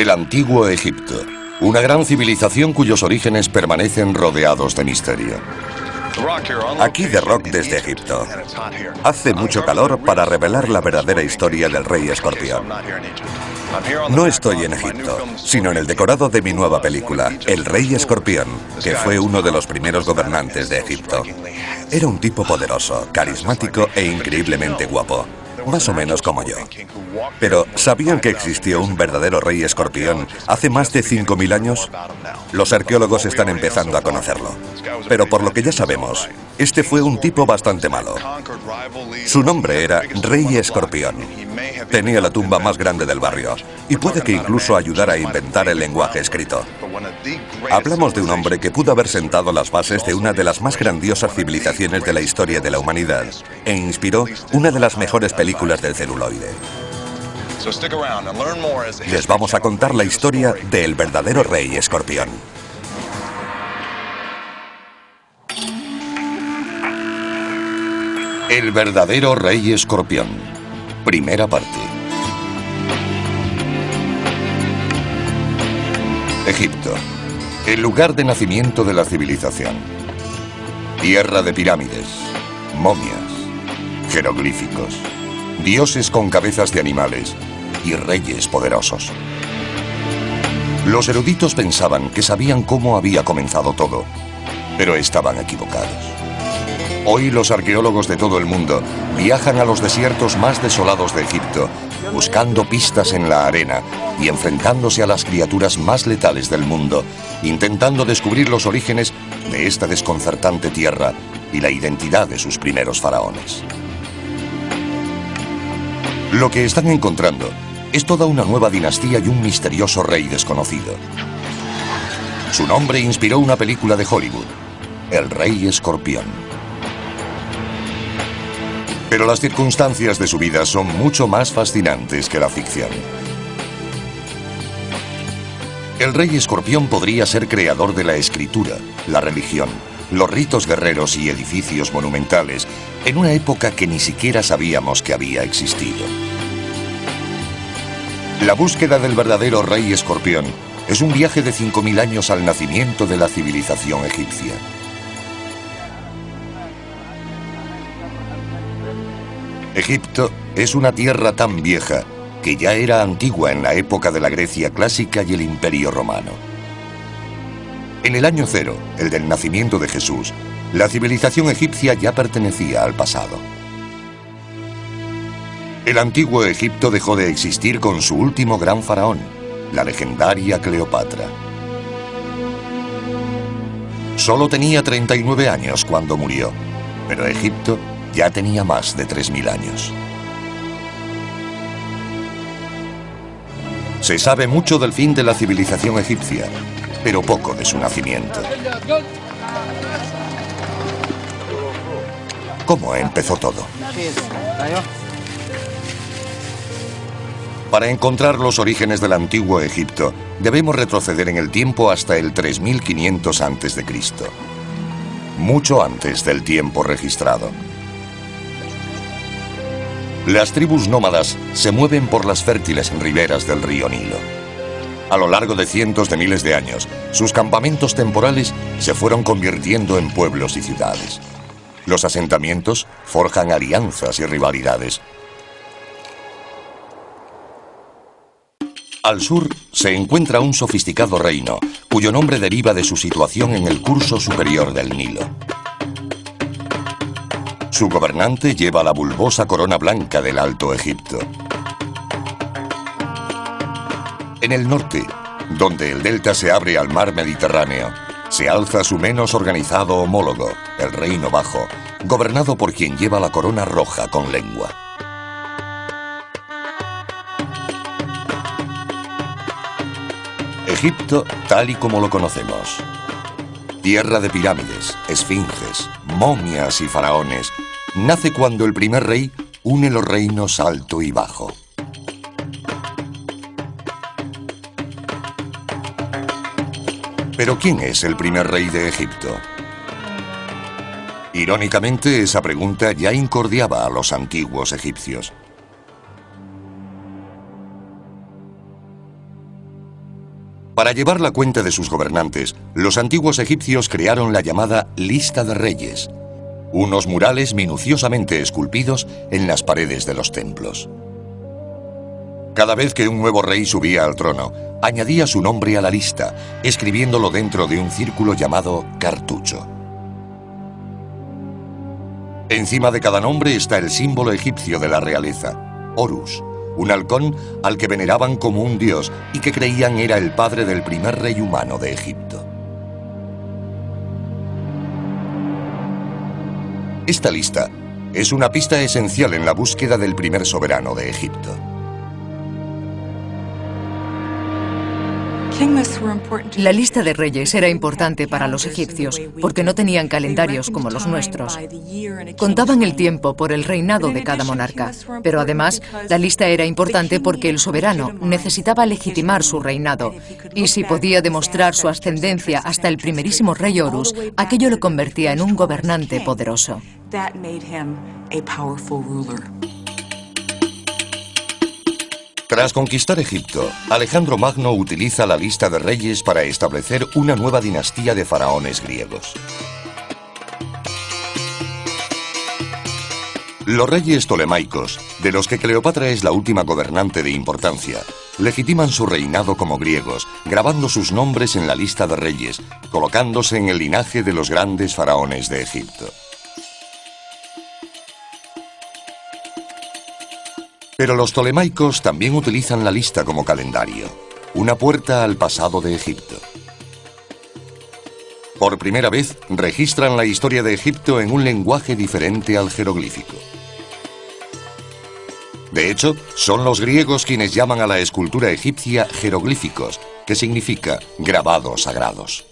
El antiguo Egipto, una gran civilización cuyos orígenes permanecen rodeados de misterio. Aquí de Rock desde Egipto. Hace mucho calor para revelar la verdadera historia del rey escorpión. No estoy en Egipto, sino en el decorado de mi nueva película, El Rey Escorpión, que fue uno de los primeros gobernantes de Egipto. Era un tipo poderoso, carismático e increíblemente guapo más o menos como yo. Pero, ¿sabían que existió un verdadero rey escorpión hace más de 5.000 años? Los arqueólogos están empezando a conocerlo. Pero por lo que ya sabemos, este fue un tipo bastante malo. Su nombre era Rey Escorpión. Tenía la tumba más grande del barrio y puede que incluso ayudara a inventar el lenguaje escrito. Hablamos de un hombre que pudo haber sentado las bases de una de las más grandiosas civilizaciones de la historia de la humanidad e inspiró una de las mejores películas del celuloide. Les vamos a contar la historia del verdadero rey escorpión. El verdadero rey escorpión. Primera parte. Egipto. El lugar de nacimiento de la civilización. Tierra de pirámides, momias, jeroglíficos, dioses con cabezas de animales y reyes poderosos. Los eruditos pensaban que sabían cómo había comenzado todo, pero estaban equivocados. Hoy los arqueólogos de todo el mundo viajan a los desiertos más desolados de Egipto, buscando pistas en la arena y enfrentándose a las criaturas más letales del mundo, intentando descubrir los orígenes de esta desconcertante tierra y la identidad de sus primeros faraones. Lo que están encontrando es toda una nueva dinastía y un misterioso rey desconocido. Su nombre inspiró una película de Hollywood, El Rey Escorpión. Pero las circunstancias de su vida son mucho más fascinantes que la ficción. El rey escorpión podría ser creador de la escritura, la religión, los ritos guerreros y edificios monumentales en una época que ni siquiera sabíamos que había existido. La búsqueda del verdadero rey escorpión es un viaje de 5.000 años al nacimiento de la civilización egipcia. Egipto es una tierra tan vieja que ya era antigua en la época de la Grecia clásica y el Imperio Romano. En el año cero, el del nacimiento de Jesús, la civilización egipcia ya pertenecía al pasado. El antiguo Egipto dejó de existir con su último gran faraón, la legendaria Cleopatra. Solo tenía 39 años cuando murió, pero Egipto ya tenía más de 3.000 años. Se sabe mucho del fin de la civilización egipcia, pero poco de su nacimiento. ¿Cómo empezó todo? Para encontrar los orígenes del antiguo Egipto, debemos retroceder en el tiempo hasta el 3500 a.C., mucho antes del tiempo registrado. Las tribus nómadas se mueven por las fértiles riberas del río Nilo. A lo largo de cientos de miles de años, sus campamentos temporales se fueron convirtiendo en pueblos y ciudades. Los asentamientos forjan alianzas y rivalidades. Al sur se encuentra un sofisticado reino, cuyo nombre deriva de su situación en el curso superior del Nilo. Su gobernante lleva la bulbosa corona blanca del Alto Egipto. En el norte, donde el delta se abre al mar Mediterráneo, se alza su menos organizado homólogo, el Reino Bajo, gobernado por quien lleva la corona roja con lengua. Egipto tal y como lo conocemos. Tierra de pirámides, esfinges, momias y faraones, nace cuando el primer rey une los reinos alto y bajo. Pero ¿quién es el primer rey de Egipto? Irónicamente, esa pregunta ya incordiaba a los antiguos egipcios. Para llevar la cuenta de sus gobernantes, los antiguos egipcios crearon la llamada Lista de Reyes, unos murales minuciosamente esculpidos en las paredes de los templos. Cada vez que un nuevo rey subía al trono, añadía su nombre a la lista, escribiéndolo dentro de un círculo llamado cartucho. Encima de cada nombre está el símbolo egipcio de la realeza, Horus, un halcón al que veneraban como un dios y que creían era el padre del primer rey humano de Egipto. Esta lista es una pista esencial en la búsqueda del primer soberano de Egipto. La lista de reyes era importante para los egipcios porque no tenían calendarios como los nuestros. Contaban el tiempo por el reinado de cada monarca, pero además la lista era importante porque el soberano necesitaba legitimar su reinado y si podía demostrar su ascendencia hasta el primerísimo rey Horus, aquello lo convertía en un gobernante poderoso. Tras conquistar Egipto, Alejandro Magno utiliza la lista de reyes para establecer una nueva dinastía de faraones griegos. Los reyes tolemaicos, de los que Cleopatra es la última gobernante de importancia, legitiman su reinado como griegos, grabando sus nombres en la lista de reyes, colocándose en el linaje de los grandes faraones de Egipto. Pero los tolemaicos también utilizan la lista como calendario, una puerta al pasado de Egipto. Por primera vez, registran la historia de Egipto en un lenguaje diferente al jeroglífico. De hecho, son los griegos quienes llaman a la escultura egipcia jeroglíficos, que significa grabados sagrados.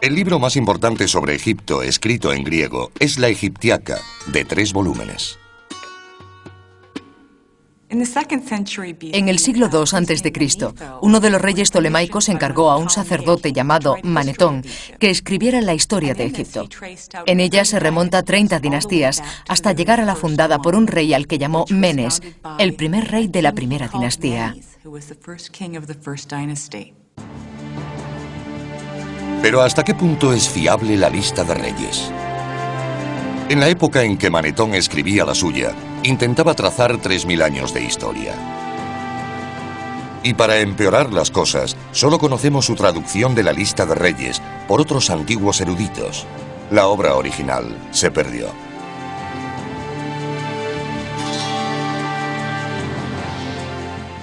El libro más importante sobre Egipto, escrito en griego, es la Egiptiaca, de tres volúmenes. En el siglo II a.C., uno de los reyes tolemaicos encargó a un sacerdote llamado Manetón que escribiera la historia de Egipto. En ella se remonta 30 dinastías hasta llegar a la fundada por un rey al que llamó Menes, el primer rey de la primera dinastía. Pero ¿hasta qué punto es fiable la lista de reyes? En la época en que Manetón escribía la suya, intentaba trazar 3.000 años de historia. Y para empeorar las cosas, solo conocemos su traducción de la lista de reyes por otros antiguos eruditos. La obra original se perdió.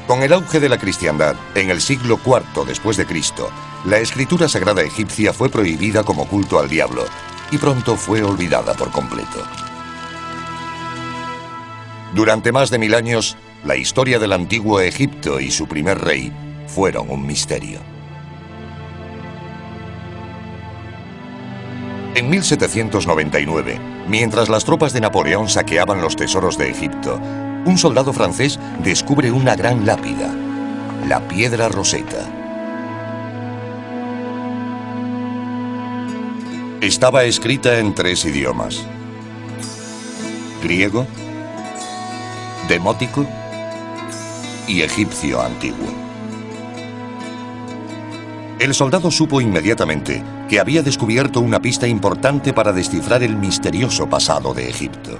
Con el auge de la cristiandad, en el siglo IV después de Cristo, la escritura sagrada egipcia fue prohibida como culto al diablo y pronto fue olvidada por completo. Durante más de mil años, la historia del antiguo Egipto y su primer rey fueron un misterio. En 1799, mientras las tropas de Napoleón saqueaban los tesoros de Egipto, un soldado francés descubre una gran lápida, la piedra roseta. Estaba escrita en tres idiomas. Griego, demótico y egipcio antiguo. El soldado supo inmediatamente que había descubierto una pista importante para descifrar el misterioso pasado de Egipto.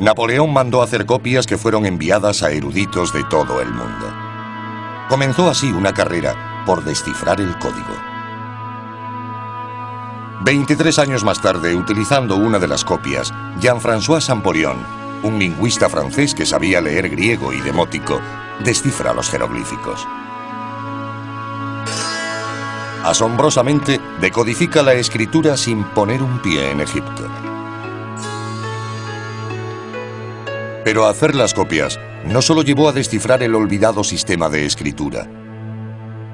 Napoleón mandó hacer copias que fueron enviadas a eruditos de todo el mundo. Comenzó así una carrera por descifrar el código. 23 años más tarde, utilizando una de las copias, Jean-François Champollion, un lingüista francés que sabía leer griego y demótico, descifra los jeroglíficos. Asombrosamente, decodifica la escritura sin poner un pie en Egipto. Pero hacer las copias no solo llevó a descifrar el olvidado sistema de escritura,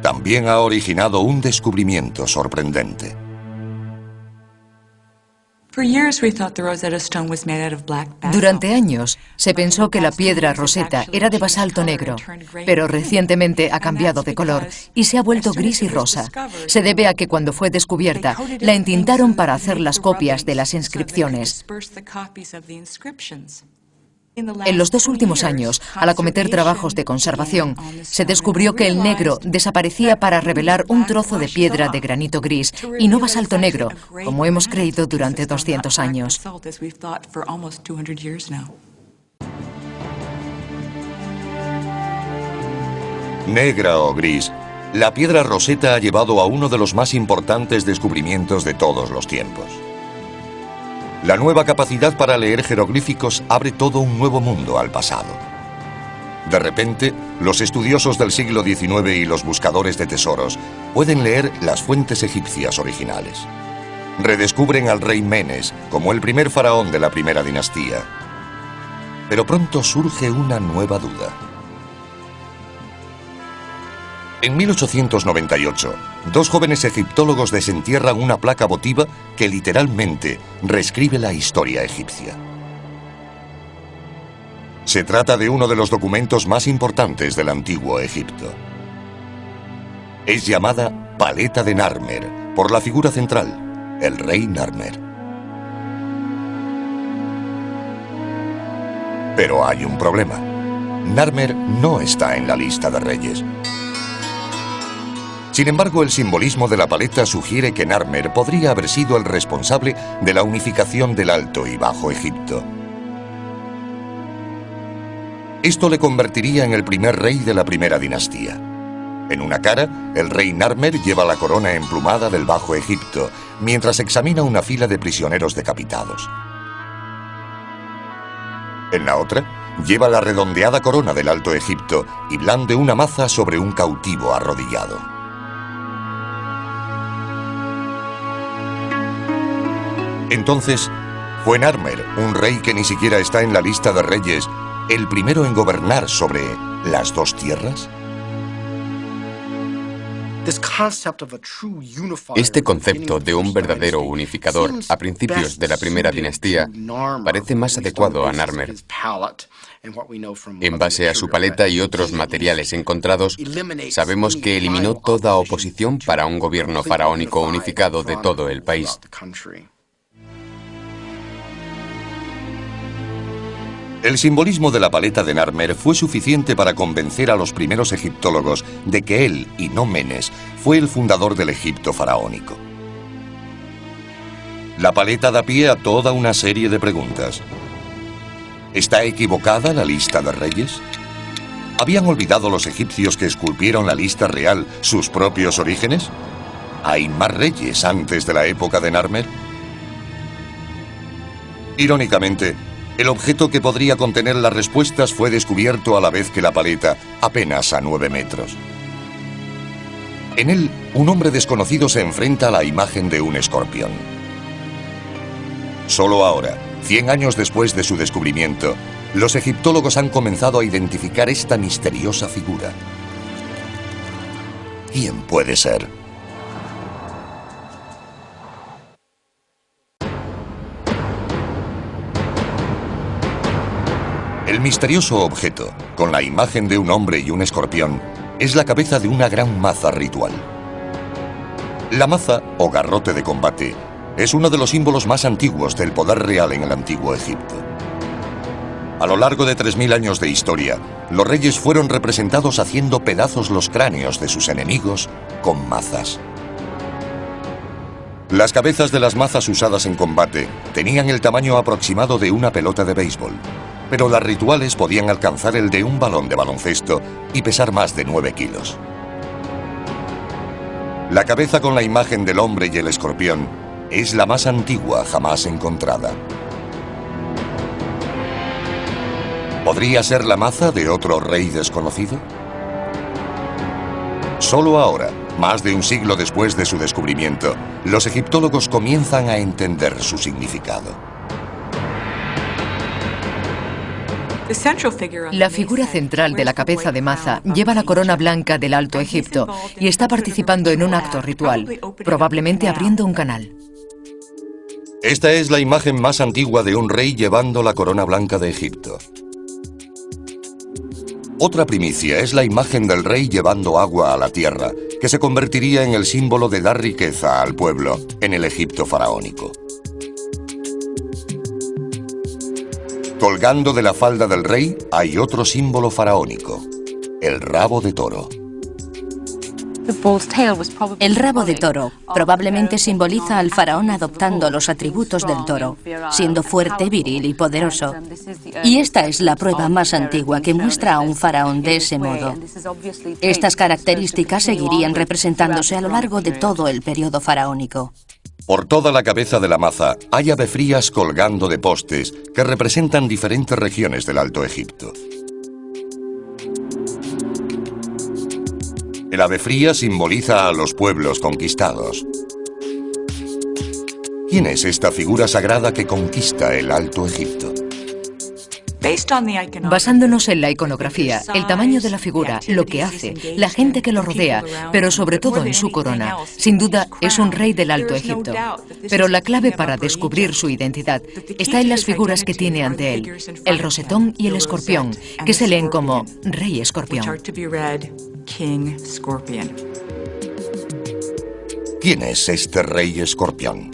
también ha originado un descubrimiento sorprendente. Durante años se pensó que la piedra roseta era de basalto negro, pero recientemente ha cambiado de color y se ha vuelto gris y rosa. Se debe a que cuando fue descubierta la entintaron para hacer las copias de las inscripciones. En los dos últimos años, al acometer trabajos de conservación, se descubrió que el negro desaparecía para revelar un trozo de piedra de granito gris y no basalto negro, como hemos creído durante 200 años. Negra o gris, la piedra roseta ha llevado a uno de los más importantes descubrimientos de todos los tiempos. La nueva capacidad para leer jeroglíficos abre todo un nuevo mundo al pasado. De repente, los estudiosos del siglo XIX y los buscadores de tesoros pueden leer las fuentes egipcias originales. Redescubren al rey Menes como el primer faraón de la primera dinastía. Pero pronto surge una nueva duda. En 1898, dos jóvenes egiptólogos desentierran una placa votiva que literalmente reescribe la historia egipcia. Se trata de uno de los documentos más importantes del antiguo Egipto. Es llamada Paleta de Narmer por la figura central, el rey Narmer. Pero hay un problema. Narmer no está en la lista de reyes. Sin embargo, el simbolismo de la paleta sugiere que Narmer podría haber sido el responsable de la unificación del Alto y Bajo Egipto. Esto le convertiría en el primer rey de la primera dinastía. En una cara, el rey Narmer lleva la corona emplumada del Bajo Egipto, mientras examina una fila de prisioneros decapitados. En la otra, lleva la redondeada corona del Alto Egipto y blande una maza sobre un cautivo arrodillado. Entonces, ¿fue Narmer, un rey que ni siquiera está en la lista de reyes, el primero en gobernar sobre las dos tierras? Este concepto de un verdadero unificador a principios de la primera dinastía parece más adecuado a Narmer. En base a su paleta y otros materiales encontrados, sabemos que eliminó toda oposición para un gobierno faraónico unificado de todo el país. El simbolismo de la paleta de Narmer fue suficiente para convencer a los primeros egiptólogos de que él, y no Menes, fue el fundador del Egipto faraónico. La paleta da pie a toda una serie de preguntas. ¿Está equivocada la lista de reyes? ¿Habían olvidado los egipcios que esculpieron la lista real sus propios orígenes? ¿Hay más reyes antes de la época de Narmer? Irónicamente, el objeto que podría contener las respuestas fue descubierto a la vez que la paleta, apenas a nueve metros. En él, un hombre desconocido se enfrenta a la imagen de un escorpión. Solo ahora, 100 años después de su descubrimiento, los egiptólogos han comenzado a identificar esta misteriosa figura. ¿Quién puede ser? El misterioso objeto, con la imagen de un hombre y un escorpión, es la cabeza de una gran maza ritual. La maza, o garrote de combate, es uno de los símbolos más antiguos del poder real en el antiguo Egipto. A lo largo de 3.000 años de historia, los reyes fueron representados haciendo pedazos los cráneos de sus enemigos con mazas. Las cabezas de las mazas usadas en combate tenían el tamaño aproximado de una pelota de béisbol, pero las rituales podían alcanzar el de un balón de baloncesto y pesar más de 9 kilos. La cabeza con la imagen del hombre y el escorpión es la más antigua jamás encontrada. ¿Podría ser la maza de otro rey desconocido? Solo ahora, más de un siglo después de su descubrimiento, los egiptólogos comienzan a entender su significado. La figura central de la cabeza de Maza lleva la corona blanca del Alto Egipto y está participando en un acto ritual, probablemente abriendo un canal. Esta es la imagen más antigua de un rey llevando la corona blanca de Egipto. Otra primicia es la imagen del rey llevando agua a la tierra, que se convertiría en el símbolo de dar riqueza al pueblo en el Egipto faraónico. Colgando de la falda del rey hay otro símbolo faraónico, el rabo de toro. El rabo de toro probablemente simboliza al faraón adoptando los atributos del toro, siendo fuerte, viril y poderoso. Y esta es la prueba más antigua que muestra a un faraón de ese modo. Estas características seguirían representándose a lo largo de todo el periodo faraónico. Por toda la cabeza de la maza hay ave frías colgando de postes que representan diferentes regiones del Alto Egipto. El ave fría simboliza a los pueblos conquistados. ¿Quién es esta figura sagrada que conquista el Alto Egipto? Basándonos en la iconografía, el tamaño de la figura, lo que hace, la gente que lo rodea, pero sobre todo en su corona, sin duda es un rey del Alto Egipto. Pero la clave para descubrir su identidad está en las figuras que tiene ante él, el rosetón y el escorpión, que se leen como Rey Escorpión. ¿Quién es este rey escorpión?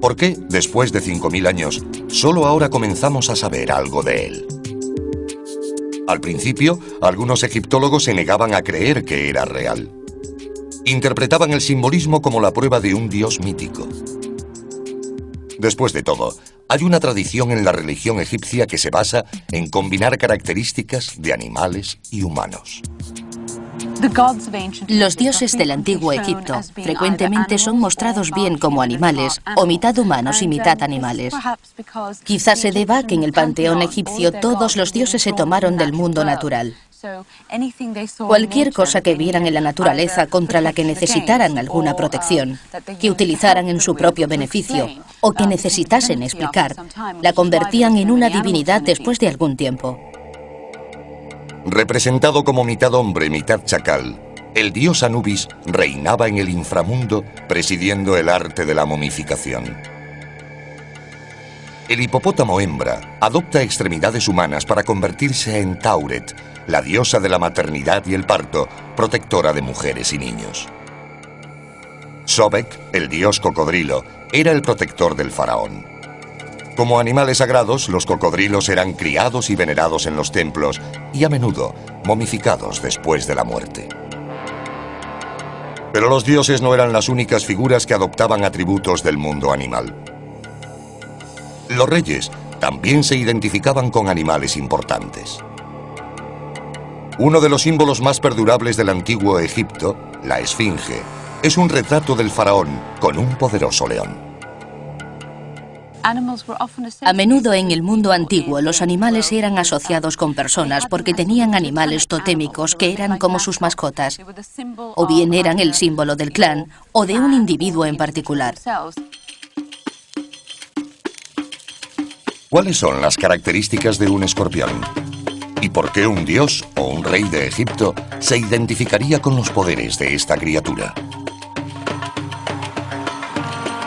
¿Por qué, después de 5.000 años, solo ahora comenzamos a saber algo de él? Al principio, algunos egiptólogos se negaban a creer que era real. Interpretaban el simbolismo como la prueba de un dios mítico. Después de todo, hay una tradición en la religión egipcia que se basa en combinar características de animales y humanos. Los dioses del antiguo Egipto frecuentemente son mostrados bien como animales, o mitad humanos y mitad animales. Quizás se deba a que en el panteón egipcio todos los dioses se tomaron del mundo natural. Cualquier cosa que vieran en la naturaleza contra la que necesitaran alguna protección, que utilizaran en su propio beneficio o que necesitasen explicar, la convertían en una divinidad después de algún tiempo. Representado como mitad hombre, mitad chacal, el dios Anubis reinaba en el inframundo presidiendo el arte de la momificación. El hipopótamo hembra adopta extremidades humanas para convertirse en Tauret, la diosa de la maternidad y el parto, protectora de mujeres y niños. Sobek, el dios cocodrilo, era el protector del faraón. Como animales sagrados, los cocodrilos eran criados y venerados en los templos y a menudo momificados después de la muerte. Pero los dioses no eran las únicas figuras que adoptaban atributos del mundo animal. Los reyes también se identificaban con animales importantes. Uno de los símbolos más perdurables del antiguo Egipto, la Esfinge, es un retrato del faraón con un poderoso león. A menudo en el mundo antiguo los animales eran asociados con personas porque tenían animales totémicos que eran como sus mascotas, o bien eran el símbolo del clan o de un individuo en particular. ¿Cuáles son las características de un escorpión? ¿Y por qué un dios o un rey de Egipto se identificaría con los poderes de esta criatura?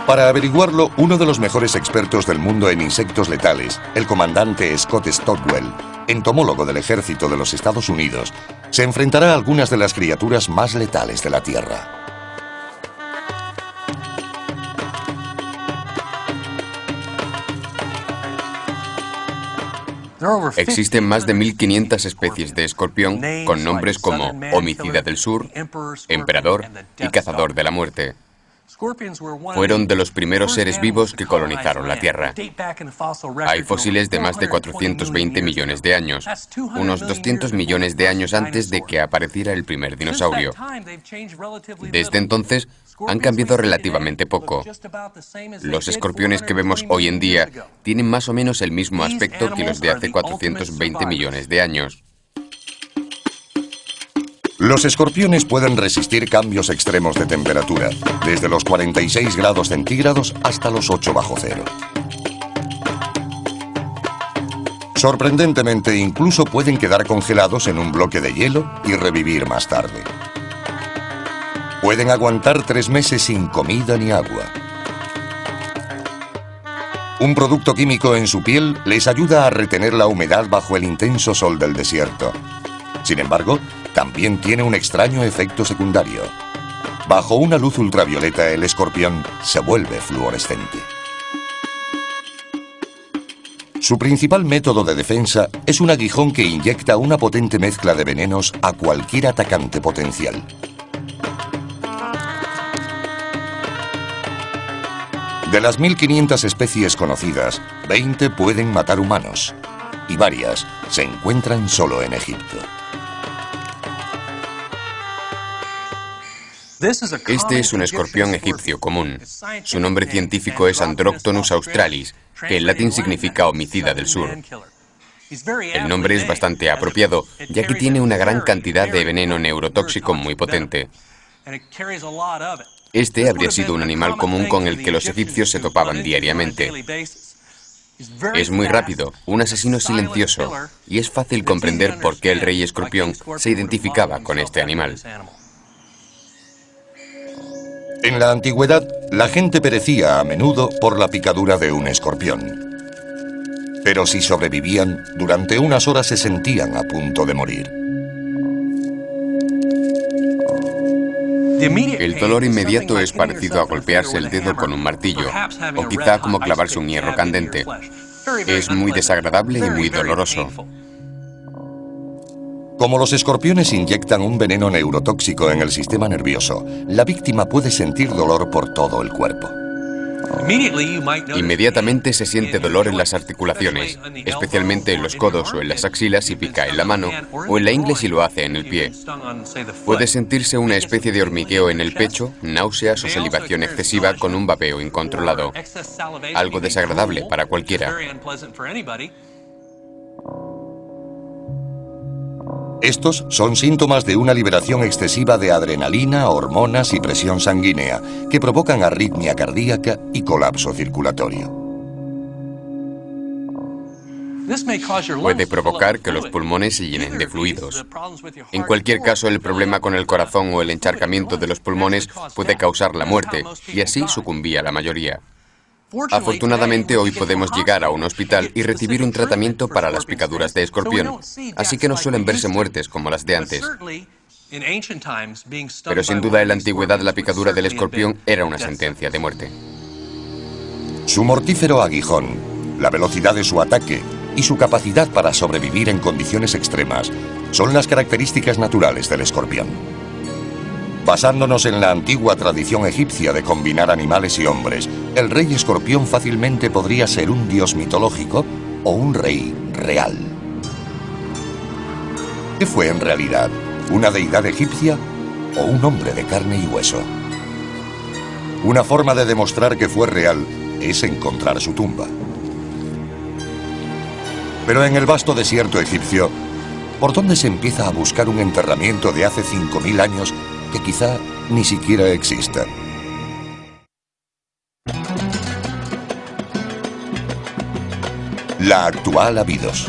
Para averiguarlo, uno de los mejores expertos del mundo en insectos letales, el comandante Scott Stockwell, entomólogo del ejército de los Estados Unidos, se enfrentará a algunas de las criaturas más letales de la Tierra. Existen más de 1.500 especies de escorpión con nombres como homicida del sur, emperador y cazador de la muerte. Fueron de los primeros seres vivos que colonizaron la Tierra. Hay fósiles de más de 420 millones de años, unos 200 millones de años antes de que apareciera el primer dinosaurio. Desde entonces, han cambiado relativamente poco. Los escorpiones que vemos hoy en día tienen más o menos el mismo aspecto que los de hace 420 millones de años. Los escorpiones pueden resistir cambios extremos de temperatura, desde los 46 grados centígrados hasta los 8 bajo cero. Sorprendentemente, incluso pueden quedar congelados en un bloque de hielo y revivir más tarde. Pueden aguantar tres meses sin comida ni agua. Un producto químico en su piel les ayuda a retener la humedad bajo el intenso sol del desierto. Sin embargo, también tiene un extraño efecto secundario. Bajo una luz ultravioleta el escorpión se vuelve fluorescente. Su principal método de defensa es un aguijón que inyecta una potente mezcla de venenos a cualquier atacante potencial. De las 1.500 especies conocidas, 20 pueden matar humanos y varias se encuentran solo en Egipto. Este es un escorpión egipcio común. Su nombre científico es Androctonus australis, que en latín significa homicida del sur. El nombre es bastante apropiado, ya que tiene una gran cantidad de veneno neurotóxico muy potente. Este habría sido un animal común con el que los egipcios se topaban diariamente. Es muy rápido, un asesino silencioso, y es fácil comprender por qué el rey escorpión se identificaba con este animal. En la antigüedad, la gente perecía a menudo por la picadura de un escorpión. Pero si sobrevivían, durante unas horas se sentían a punto de morir. El dolor inmediato es parecido a golpearse el dedo con un martillo, o quizá como clavarse un hierro candente. Es muy desagradable y muy doloroso. Como los escorpiones inyectan un veneno neurotóxico en el sistema nervioso, la víctima puede sentir dolor por todo el cuerpo. Inmediatamente se siente dolor en las articulaciones, especialmente en los codos o en las axilas si pica en la mano, o en la ingle si lo hace en el pie. Puede sentirse una especie de hormigueo en el pecho, náuseas o salivación excesiva con un vapeo incontrolado. Algo desagradable para cualquiera. Estos son síntomas de una liberación excesiva de adrenalina, hormonas y presión sanguínea que provocan arritmia cardíaca y colapso circulatorio. Puede provocar que los pulmones se llenen de fluidos. En cualquier caso, el problema con el corazón o el encharcamiento de los pulmones puede causar la muerte, y así sucumbía la mayoría. Afortunadamente hoy podemos llegar a un hospital y recibir un tratamiento para las picaduras de escorpión, así que no suelen verse muertes como las de antes. Pero sin duda en la antigüedad la picadura del escorpión era una sentencia de muerte. Su mortífero aguijón, la velocidad de su ataque y su capacidad para sobrevivir en condiciones extremas son las características naturales del escorpión. Basándonos en la antigua tradición egipcia de combinar animales y hombres, el rey escorpión fácilmente podría ser un dios mitológico o un rey real. ¿Qué fue en realidad? ¿Una deidad egipcia o un hombre de carne y hueso? Una forma de demostrar que fue real es encontrar su tumba. Pero en el vasto desierto egipcio, ¿por dónde se empieza a buscar un enterramiento de hace 5.000 años que quizá ni siquiera exista. La actual Abidos.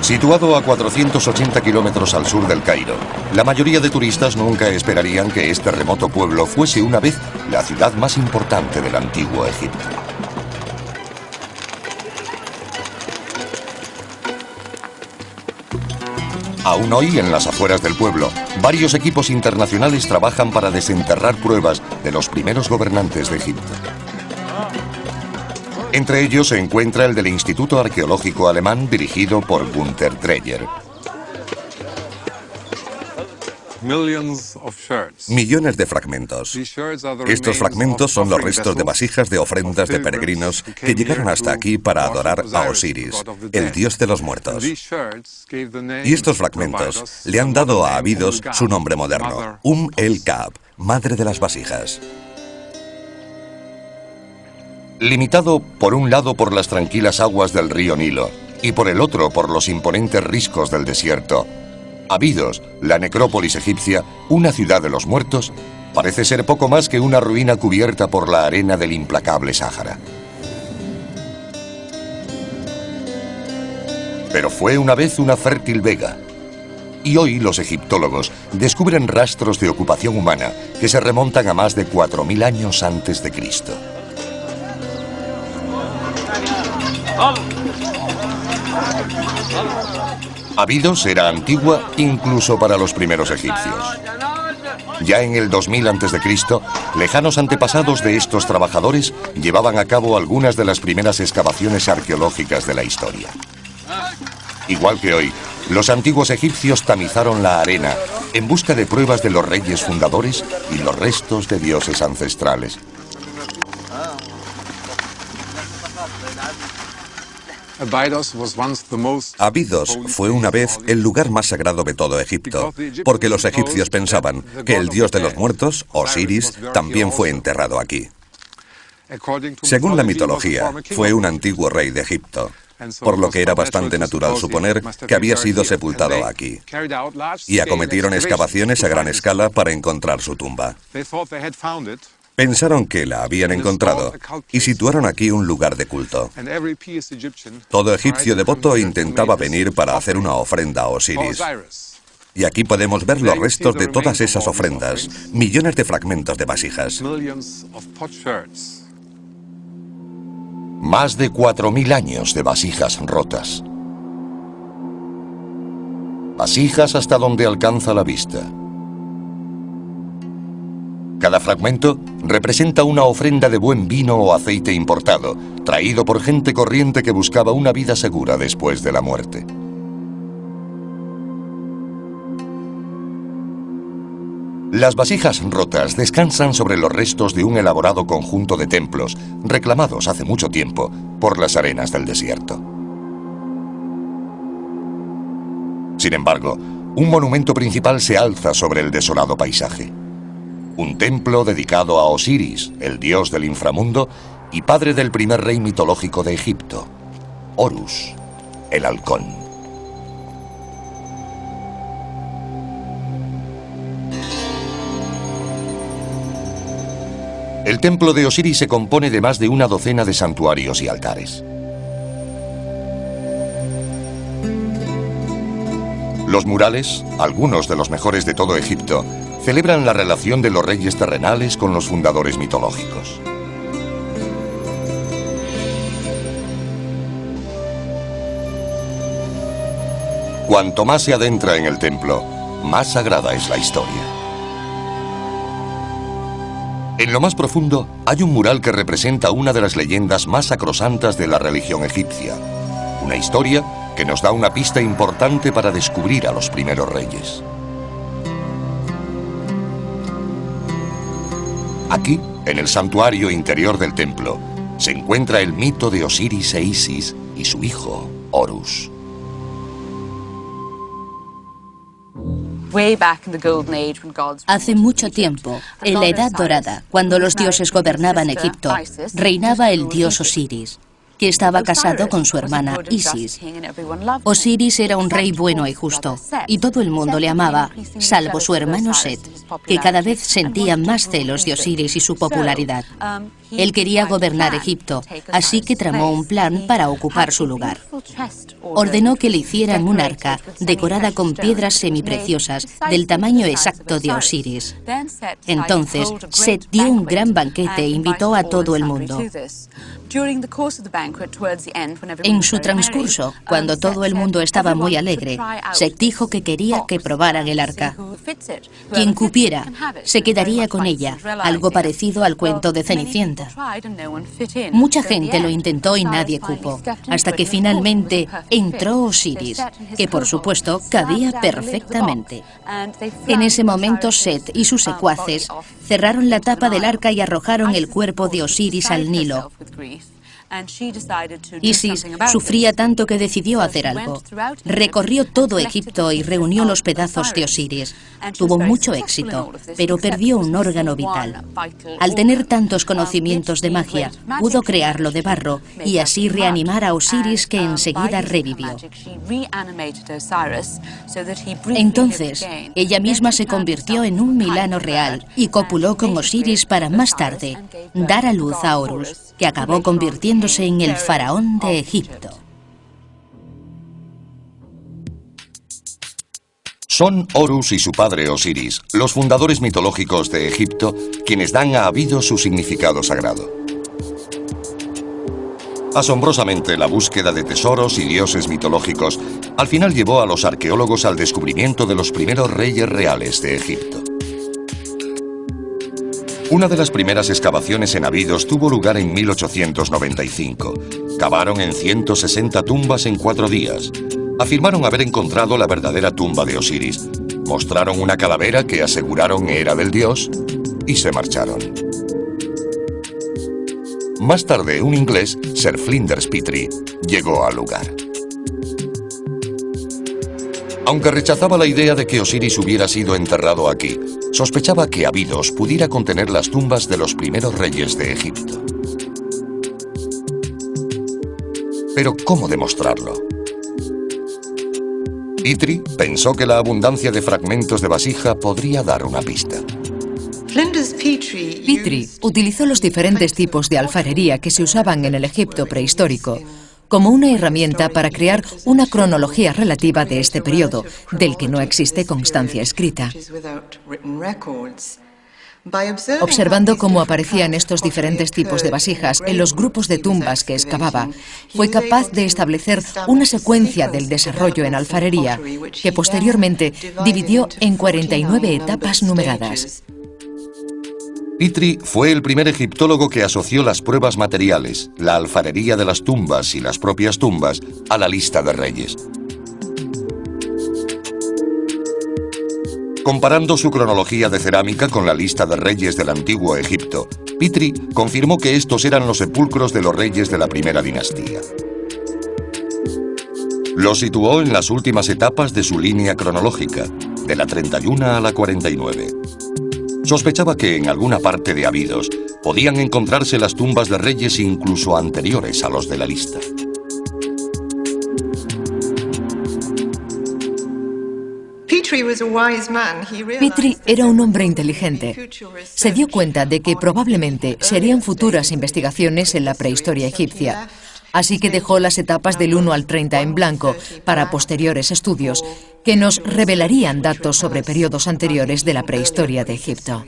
Situado a 480 kilómetros al sur del Cairo, la mayoría de turistas nunca esperarían que este remoto pueblo fuese una vez la ciudad más importante del antiguo Egipto. Aún hoy, en las afueras del pueblo, varios equipos internacionales trabajan para desenterrar pruebas de los primeros gobernantes de Egipto. Entre ellos se encuentra el del Instituto Arqueológico Alemán dirigido por Gunther Dreyer. Millones de fragmentos. Estos fragmentos son los restos de vasijas de ofrendas de peregrinos que llegaron hasta aquí para adorar a Osiris, el dios de los muertos. Y estos fragmentos le han dado a Abidos su nombre moderno, Um el Kab, madre de las vasijas. Limitado por un lado por las tranquilas aguas del río Nilo y por el otro por los imponentes riscos del desierto, Abidos, la necrópolis egipcia, una ciudad de los muertos, parece ser poco más que una ruina cubierta por la arena del implacable Sáhara. Pero fue una vez una fértil vega. Y hoy los egiptólogos descubren rastros de ocupación humana que se remontan a más de 4.000 años antes de Cristo. Abidos era antigua incluso para los primeros egipcios. Ya en el 2000 a.C., lejanos antepasados de estos trabajadores llevaban a cabo algunas de las primeras excavaciones arqueológicas de la historia. Igual que hoy, los antiguos egipcios tamizaron la arena en busca de pruebas de los reyes fundadores y los restos de dioses ancestrales. Abidos fue una vez el lugar más sagrado de todo Egipto, porque los egipcios pensaban que el dios de los muertos, Osiris, también fue enterrado aquí. Según la mitología, fue un antiguo rey de Egipto, por lo que era bastante natural suponer que había sido sepultado aquí. Y acometieron excavaciones a gran escala para encontrar su tumba. Pensaron que la habían encontrado y situaron aquí un lugar de culto. Todo egipcio devoto intentaba venir para hacer una ofrenda a Osiris. Y aquí podemos ver los restos de todas esas ofrendas, millones de fragmentos de vasijas. Más de 4.000 años de vasijas rotas. Vasijas hasta donde alcanza la vista. Cada fragmento representa una ofrenda de buen vino o aceite importado, traído por gente corriente que buscaba una vida segura después de la muerte. Las vasijas rotas descansan sobre los restos de un elaborado conjunto de templos, reclamados hace mucho tiempo por las arenas del desierto. Sin embargo, un monumento principal se alza sobre el desolado paisaje un templo dedicado a Osiris, el dios del inframundo y padre del primer rey mitológico de Egipto, Horus, el halcón. El templo de Osiris se compone de más de una docena de santuarios y altares. Los murales, algunos de los mejores de todo Egipto, celebran la relación de los reyes terrenales con los fundadores mitológicos. Cuanto más se adentra en el templo, más sagrada es la historia. En lo más profundo hay un mural que representa una de las leyendas más sacrosantas de la religión egipcia. Una historia que nos da una pista importante para descubrir a los primeros reyes. Aquí, en el santuario interior del templo, se encuentra el mito de Osiris e Isis y su hijo, Horus. Hace mucho tiempo, en la Edad Dorada, cuando los dioses gobernaban Egipto, reinaba el dios Osiris que estaba casado con su hermana Isis. Osiris era un rey bueno y justo, y todo el mundo le amaba, salvo su hermano Set, que cada vez sentía más celos de Osiris y su popularidad. Él quería gobernar Egipto, así que tramó un plan para ocupar su lugar. Ordenó que le hicieran un arca decorada con piedras semipreciosas del tamaño exacto de Osiris. Entonces, Set dio un gran banquete e invitó a todo el mundo. En su transcurso, cuando todo el mundo estaba muy alegre, Set dijo que quería que probaran el arca. Quien cupiera se quedaría con ella, algo parecido al cuento de Cenicienta. Mucha gente lo intentó y nadie cupo, hasta que finalmente entró Osiris, que por supuesto cabía perfectamente. En ese momento Set y sus secuaces cerraron la tapa del arca y arrojaron el cuerpo de Osiris al Nilo. Isis sufría tanto que decidió hacer algo. Recorrió todo Egipto y reunió los pedazos de Osiris. Tuvo mucho éxito, pero perdió un órgano vital. Al tener tantos conocimientos de magia, pudo crearlo de barro y así reanimar a Osiris que enseguida revivió. Entonces, ella misma se convirtió en un Milano real y copuló con Osiris para más tarde dar a luz a Horus que acabó convirtiéndose en el faraón de Egipto. Son Horus y su padre Osiris, los fundadores mitológicos de Egipto, quienes dan a Abido su significado sagrado. Asombrosamente, la búsqueda de tesoros y dioses mitológicos al final llevó a los arqueólogos al descubrimiento de los primeros reyes reales de Egipto. Una de las primeras excavaciones en Abidos tuvo lugar en 1895. Cavaron en 160 tumbas en cuatro días. Afirmaron haber encontrado la verdadera tumba de Osiris. Mostraron una calavera que aseguraron era del dios y se marcharon. Más tarde, un inglés, Sir Flinders Petrie, llegó al lugar. Aunque rechazaba la idea de que Osiris hubiera sido enterrado aquí, sospechaba que Abidos pudiera contener las tumbas de los primeros reyes de Egipto. Pero ¿cómo demostrarlo? Itri pensó que la abundancia de fragmentos de vasija podría dar una pista. Petrie utilizó los diferentes tipos de alfarería que se usaban en el Egipto prehistórico como una herramienta para crear una cronología relativa de este periodo, del que no existe constancia escrita. Observando cómo aparecían estos diferentes tipos de vasijas en los grupos de tumbas que excavaba, fue capaz de establecer una secuencia del desarrollo en alfarería que posteriormente dividió en 49 etapas numeradas. Petrie fue el primer egiptólogo que asoció las pruebas materiales, la alfarería de las tumbas y las propias tumbas a la lista de reyes. Comparando su cronología de cerámica con la lista de reyes del antiguo Egipto, Petrie confirmó que estos eran los sepulcros de los reyes de la primera dinastía. Los situó en las últimas etapas de su línea cronológica, de la 31 a la 49. Sospechaba que en alguna parte de Abidos podían encontrarse las tumbas de reyes incluso anteriores a los de la lista. Petrie era un hombre inteligente. Se dio cuenta de que probablemente serían futuras investigaciones en la prehistoria egipcia, así que dejó las etapas del 1 al 30 en blanco para posteriores estudios que nos revelarían datos sobre periodos anteriores de la prehistoria de Egipto.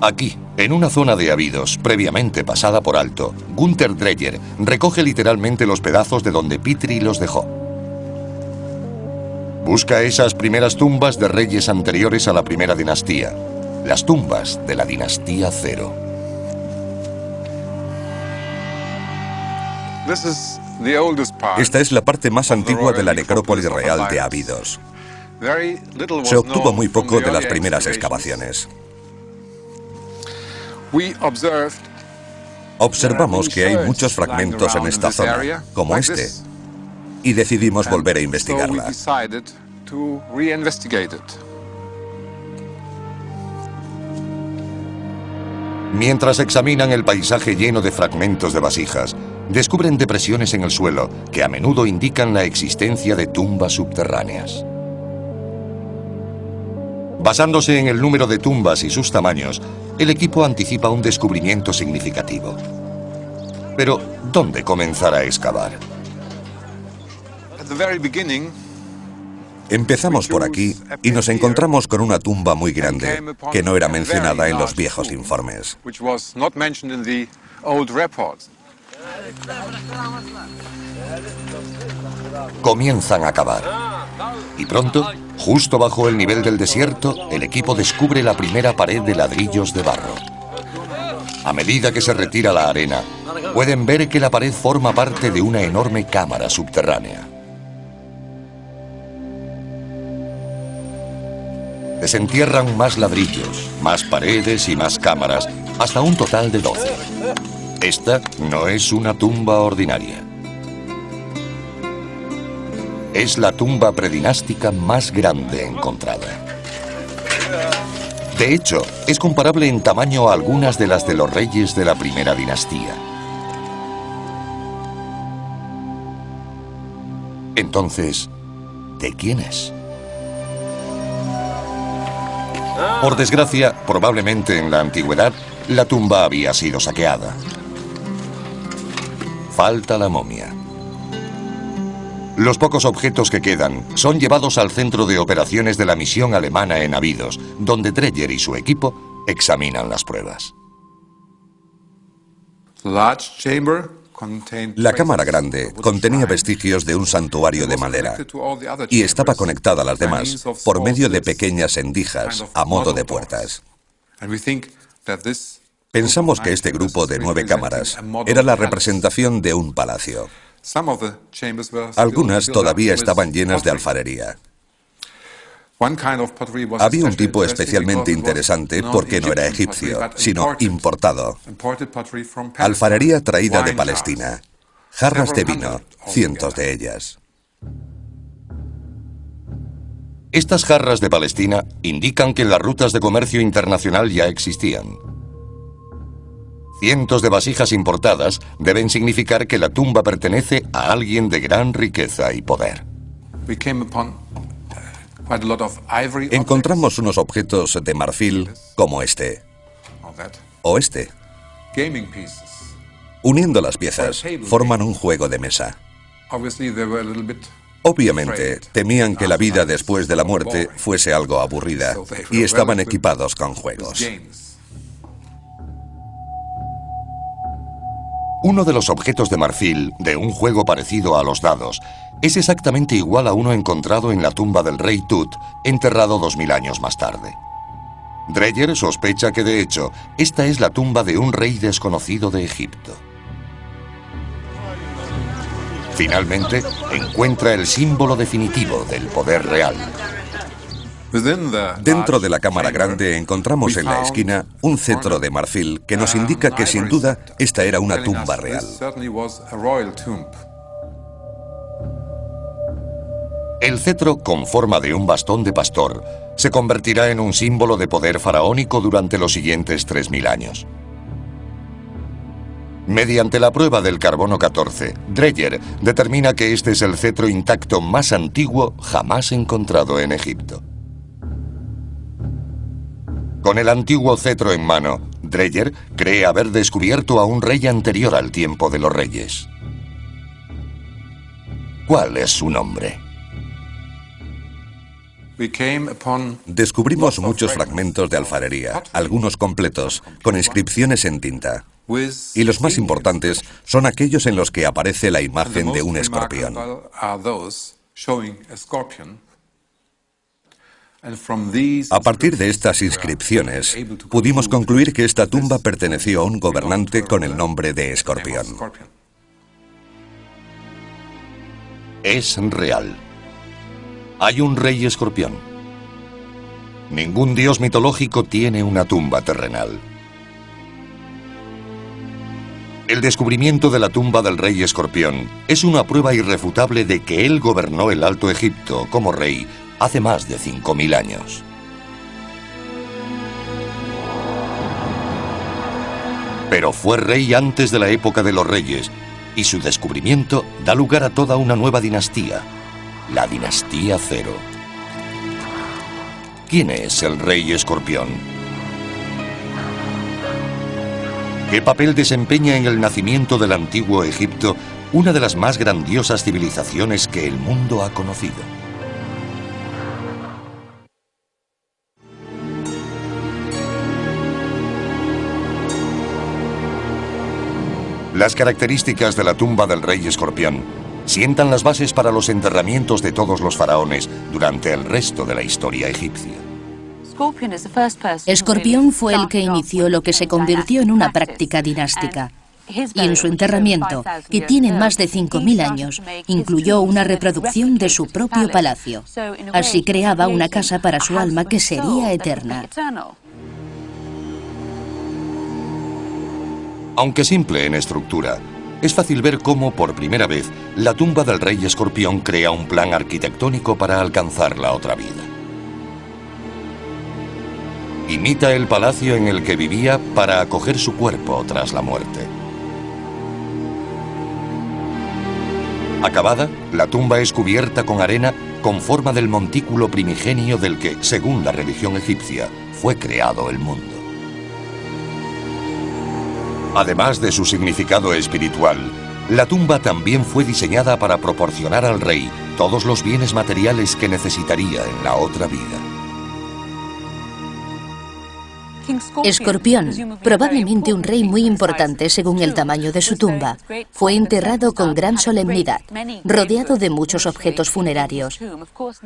Aquí, en una zona de Abidos, previamente pasada por alto, Gunther Dreyer recoge literalmente los pedazos de donde Petrie los dejó. Busca esas primeras tumbas de reyes anteriores a la primera dinastía, las tumbas de la dinastía Cero. Esta es la parte más antigua de la necrópolis real de Abidos. Se obtuvo muy poco de las primeras excavaciones. Observamos que hay muchos fragmentos en esta zona, como este, y decidimos volver a investigarla. Mientras examinan el paisaje lleno de fragmentos de vasijas, descubren depresiones en el suelo que a menudo indican la existencia de tumbas subterráneas. Basándose en el número de tumbas y sus tamaños, el equipo anticipa un descubrimiento significativo. Pero, ¿dónde comenzar a excavar? Empezamos por aquí y nos encontramos con una tumba muy grande que no era mencionada en los viejos informes. Comienzan a cavar. Y pronto, justo bajo el nivel del desierto, el equipo descubre la primera pared de ladrillos de barro. A medida que se retira la arena, pueden ver que la pared forma parte de una enorme cámara subterránea. Desentierran más ladrillos, más paredes y más cámaras, hasta un total de 12. Esta no es una tumba ordinaria. Es la tumba predinástica más grande encontrada. De hecho, es comparable en tamaño a algunas de las de los reyes de la primera dinastía. Entonces, ¿de quién es? Por desgracia, probablemente en la antigüedad, la tumba había sido saqueada. Falta la momia. Los pocos objetos que quedan son llevados al centro de operaciones de la misión alemana en Abidos, donde Dreyer y su equipo examinan las pruebas. La cámara grande contenía vestigios de un santuario de madera y estaba conectada a las demás por medio de pequeñas endijas a modo de puertas. Pensamos que este grupo de nueve cámaras era la representación de un palacio. Algunas todavía estaban llenas de alfarería. Había un tipo especialmente interesante porque no era egipcio, sino importado. Alfarería traída de Palestina. Jarras de vino, cientos de ellas. Estas jarras de Palestina indican que las rutas de comercio internacional ya existían. Cientos de vasijas importadas deben significar que la tumba pertenece a alguien de gran riqueza y poder. Encontramos unos objetos de marfil como este o este. Uniendo las piezas, forman un juego de mesa. Obviamente, temían que la vida después de la muerte fuese algo aburrida y estaban equipados con juegos. Uno de los objetos de marfil de un juego parecido a los dados es exactamente igual a uno encontrado en la tumba del rey Tut, enterrado dos mil años más tarde. Dreyer sospecha que, de hecho, esta es la tumba de un rey desconocido de Egipto. Finalmente, encuentra el símbolo definitivo del poder real. Dentro de la cámara grande encontramos en la esquina un cetro de marfil que nos indica que sin duda esta era una tumba real. El cetro, con forma de un bastón de pastor, se convertirá en un símbolo de poder faraónico durante los siguientes 3.000 años. Mediante la prueba del carbono 14, Dreyer determina que este es el cetro intacto más antiguo jamás encontrado en Egipto. Con el antiguo cetro en mano, Dreyer cree haber descubierto a un rey anterior al tiempo de los reyes. ¿Cuál es su nombre? Descubrimos muchos fragmentos de alfarería, algunos completos, con inscripciones en tinta. Y los más importantes son aquellos en los que aparece la imagen de un escorpión. A partir de estas inscripciones, pudimos concluir que esta tumba perteneció a un gobernante con el nombre de Escorpión. Es real. Hay un rey escorpión. Ningún dios mitológico tiene una tumba terrenal. El descubrimiento de la tumba del rey escorpión es una prueba irrefutable de que él gobernó el Alto Egipto como rey hace más de 5.000 años. Pero fue rey antes de la época de los reyes y su descubrimiento da lugar a toda una nueva dinastía, la dinastía Cero. ¿Quién es el rey escorpión? ¿Qué papel desempeña en el nacimiento del antiguo Egipto una de las más grandiosas civilizaciones que el mundo ha conocido? Las características de la tumba del rey escorpión sientan las bases para los enterramientos de todos los faraones durante el resto de la historia egipcia. Escorpión fue el que inició lo que se convirtió en una práctica dinástica. Y en su enterramiento, que tiene más de 5.000 años, incluyó una reproducción de su propio palacio. Así creaba una casa para su alma que sería eterna. Aunque simple en estructura, es fácil ver cómo, por primera vez, la tumba del rey escorpión crea un plan arquitectónico para alcanzar la otra vida. Imita el palacio en el que vivía para acoger su cuerpo tras la muerte. Acabada, la tumba es cubierta con arena con forma del montículo primigenio del que, según la religión egipcia, fue creado el mundo. Además de su significado espiritual, la tumba también fue diseñada para proporcionar al rey todos los bienes materiales que necesitaría en la otra vida. Escorpión, probablemente un rey muy importante según el tamaño de su tumba, fue enterrado con gran solemnidad, rodeado de muchos objetos funerarios.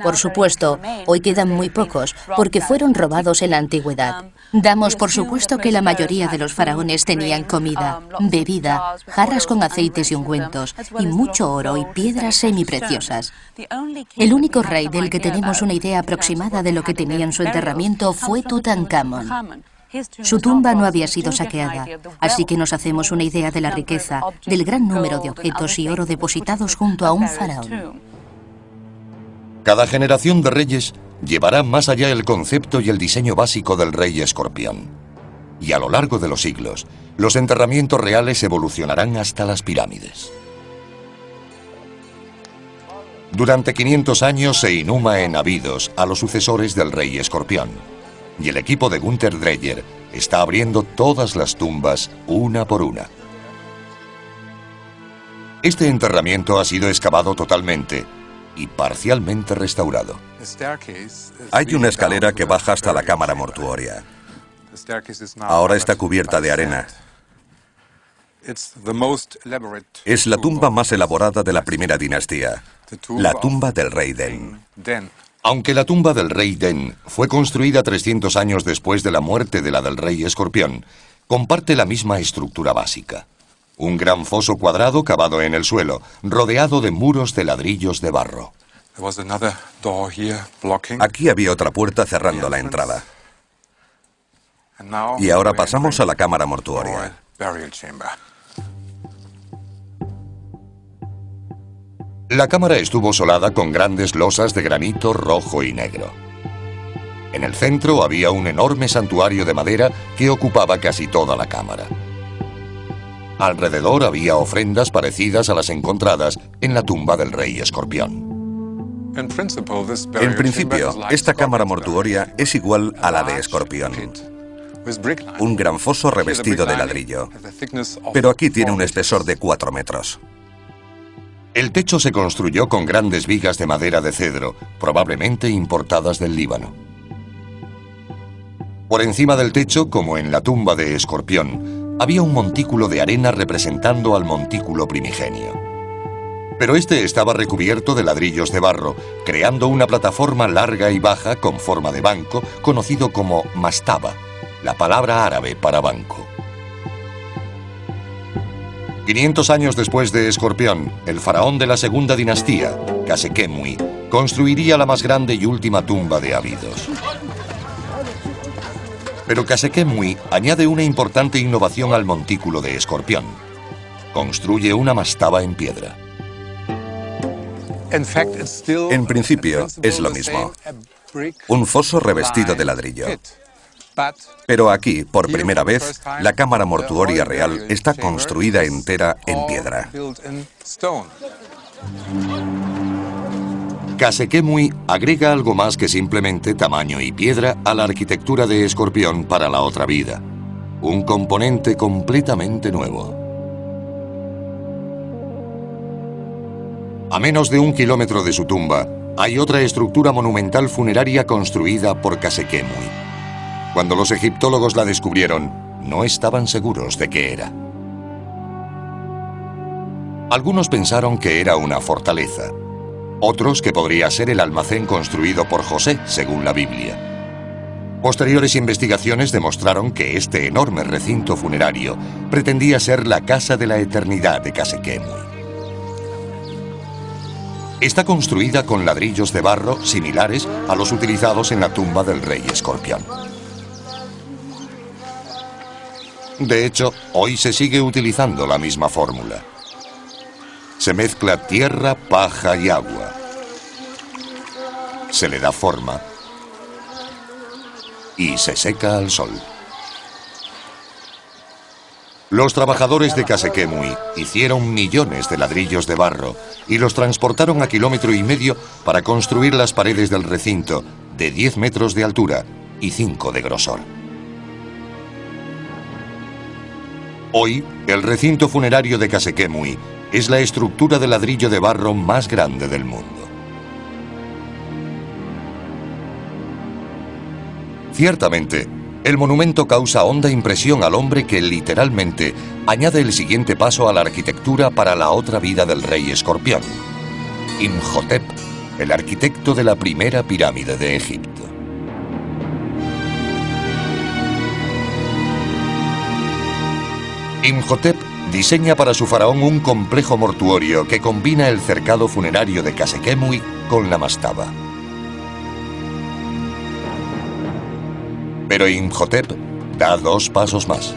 Por supuesto, hoy quedan muy pocos porque fueron robados en la antigüedad. Damos por supuesto que la mayoría de los faraones tenían comida, bebida, jarras con aceites y ungüentos, y mucho oro y piedras semipreciosas. El único rey del que tenemos una idea aproximada de lo que tenía en su enterramiento fue Tutankamón. Su tumba no había sido saqueada, así que nos hacemos una idea de la riqueza, del gran número de objetos y oro depositados junto a un faraón. Cada generación de reyes llevará más allá el concepto y el diseño básico del rey escorpión. Y a lo largo de los siglos, los enterramientos reales evolucionarán hasta las pirámides. Durante 500 años se inhuma en Abidos a los sucesores del rey escorpión y el equipo de Gunther Dreyer está abriendo todas las tumbas una por una. Este enterramiento ha sido excavado totalmente y parcialmente restaurado. Hay una escalera que baja hasta la cámara mortuoria. Ahora está cubierta de arena. Es la tumba más elaborada de la primera dinastía, la tumba del rey Den. Aunque la tumba del rey Den fue construida 300 años después de la muerte de la del rey Escorpión, comparte la misma estructura básica. Un gran foso cuadrado cavado en el suelo, rodeado de muros de ladrillos de barro. Aquí había otra puerta cerrando la entrada. Y ahora pasamos a la cámara mortuoria. La cámara estuvo solada con grandes losas de granito rojo y negro. En el centro había un enorme santuario de madera que ocupaba casi toda la cámara. Alrededor había ofrendas parecidas a las encontradas en la tumba del rey escorpión. En principio, esta cámara mortuoria es igual a la de escorpión. Un gran foso revestido de ladrillo. Pero aquí tiene un espesor de 4 metros. El techo se construyó con grandes vigas de madera de cedro, probablemente importadas del Líbano. Por encima del techo, como en la tumba de Escorpión, había un montículo de arena representando al montículo primigenio. Pero este estaba recubierto de ladrillos de barro, creando una plataforma larga y baja con forma de banco, conocido como mastaba, la palabra árabe para banco. 500 años después de Escorpión, el faraón de la segunda dinastía, Kasekemui, construiría la más grande y última tumba de Abidos. Pero Kasekemui añade una importante innovación al montículo de Escorpión. Construye una mastaba en piedra. En principio, es lo mismo. Un foso revestido de ladrillo. Pero aquí, por primera vez, la cámara mortuoria real está construida entera en piedra. Kasekemui agrega algo más que simplemente tamaño y piedra a la arquitectura de Escorpión para la otra vida. Un componente completamente nuevo. A menos de un kilómetro de su tumba, hay otra estructura monumental funeraria construida por Kasekemui. Cuando los egiptólogos la descubrieron, no estaban seguros de qué era. Algunos pensaron que era una fortaleza, otros que podría ser el almacén construido por José, según la Biblia. Posteriores investigaciones demostraron que este enorme recinto funerario pretendía ser la casa de la eternidad de Kasekemui. Está construida con ladrillos de barro similares a los utilizados en la tumba del rey escorpión. De hecho, hoy se sigue utilizando la misma fórmula. Se mezcla tierra, paja y agua. Se le da forma y se seca al sol. Los trabajadores de Kasekemui hicieron millones de ladrillos de barro y los transportaron a kilómetro y medio para construir las paredes del recinto de 10 metros de altura y 5 de grosor. Hoy, el recinto funerario de Kasekemui es la estructura de ladrillo de barro más grande del mundo. Ciertamente, El monumento causa honda impresión al hombre que literalmente añade el siguiente paso a la arquitectura para la otra vida del rey escorpión. Imhotep, el arquitecto de la primera pirámide de Egipto. Imhotep diseña para su faraón un complejo mortuorio que combina el cercado funerario de Kasekemui con la mastaba. Pero Imhotep da dos pasos más.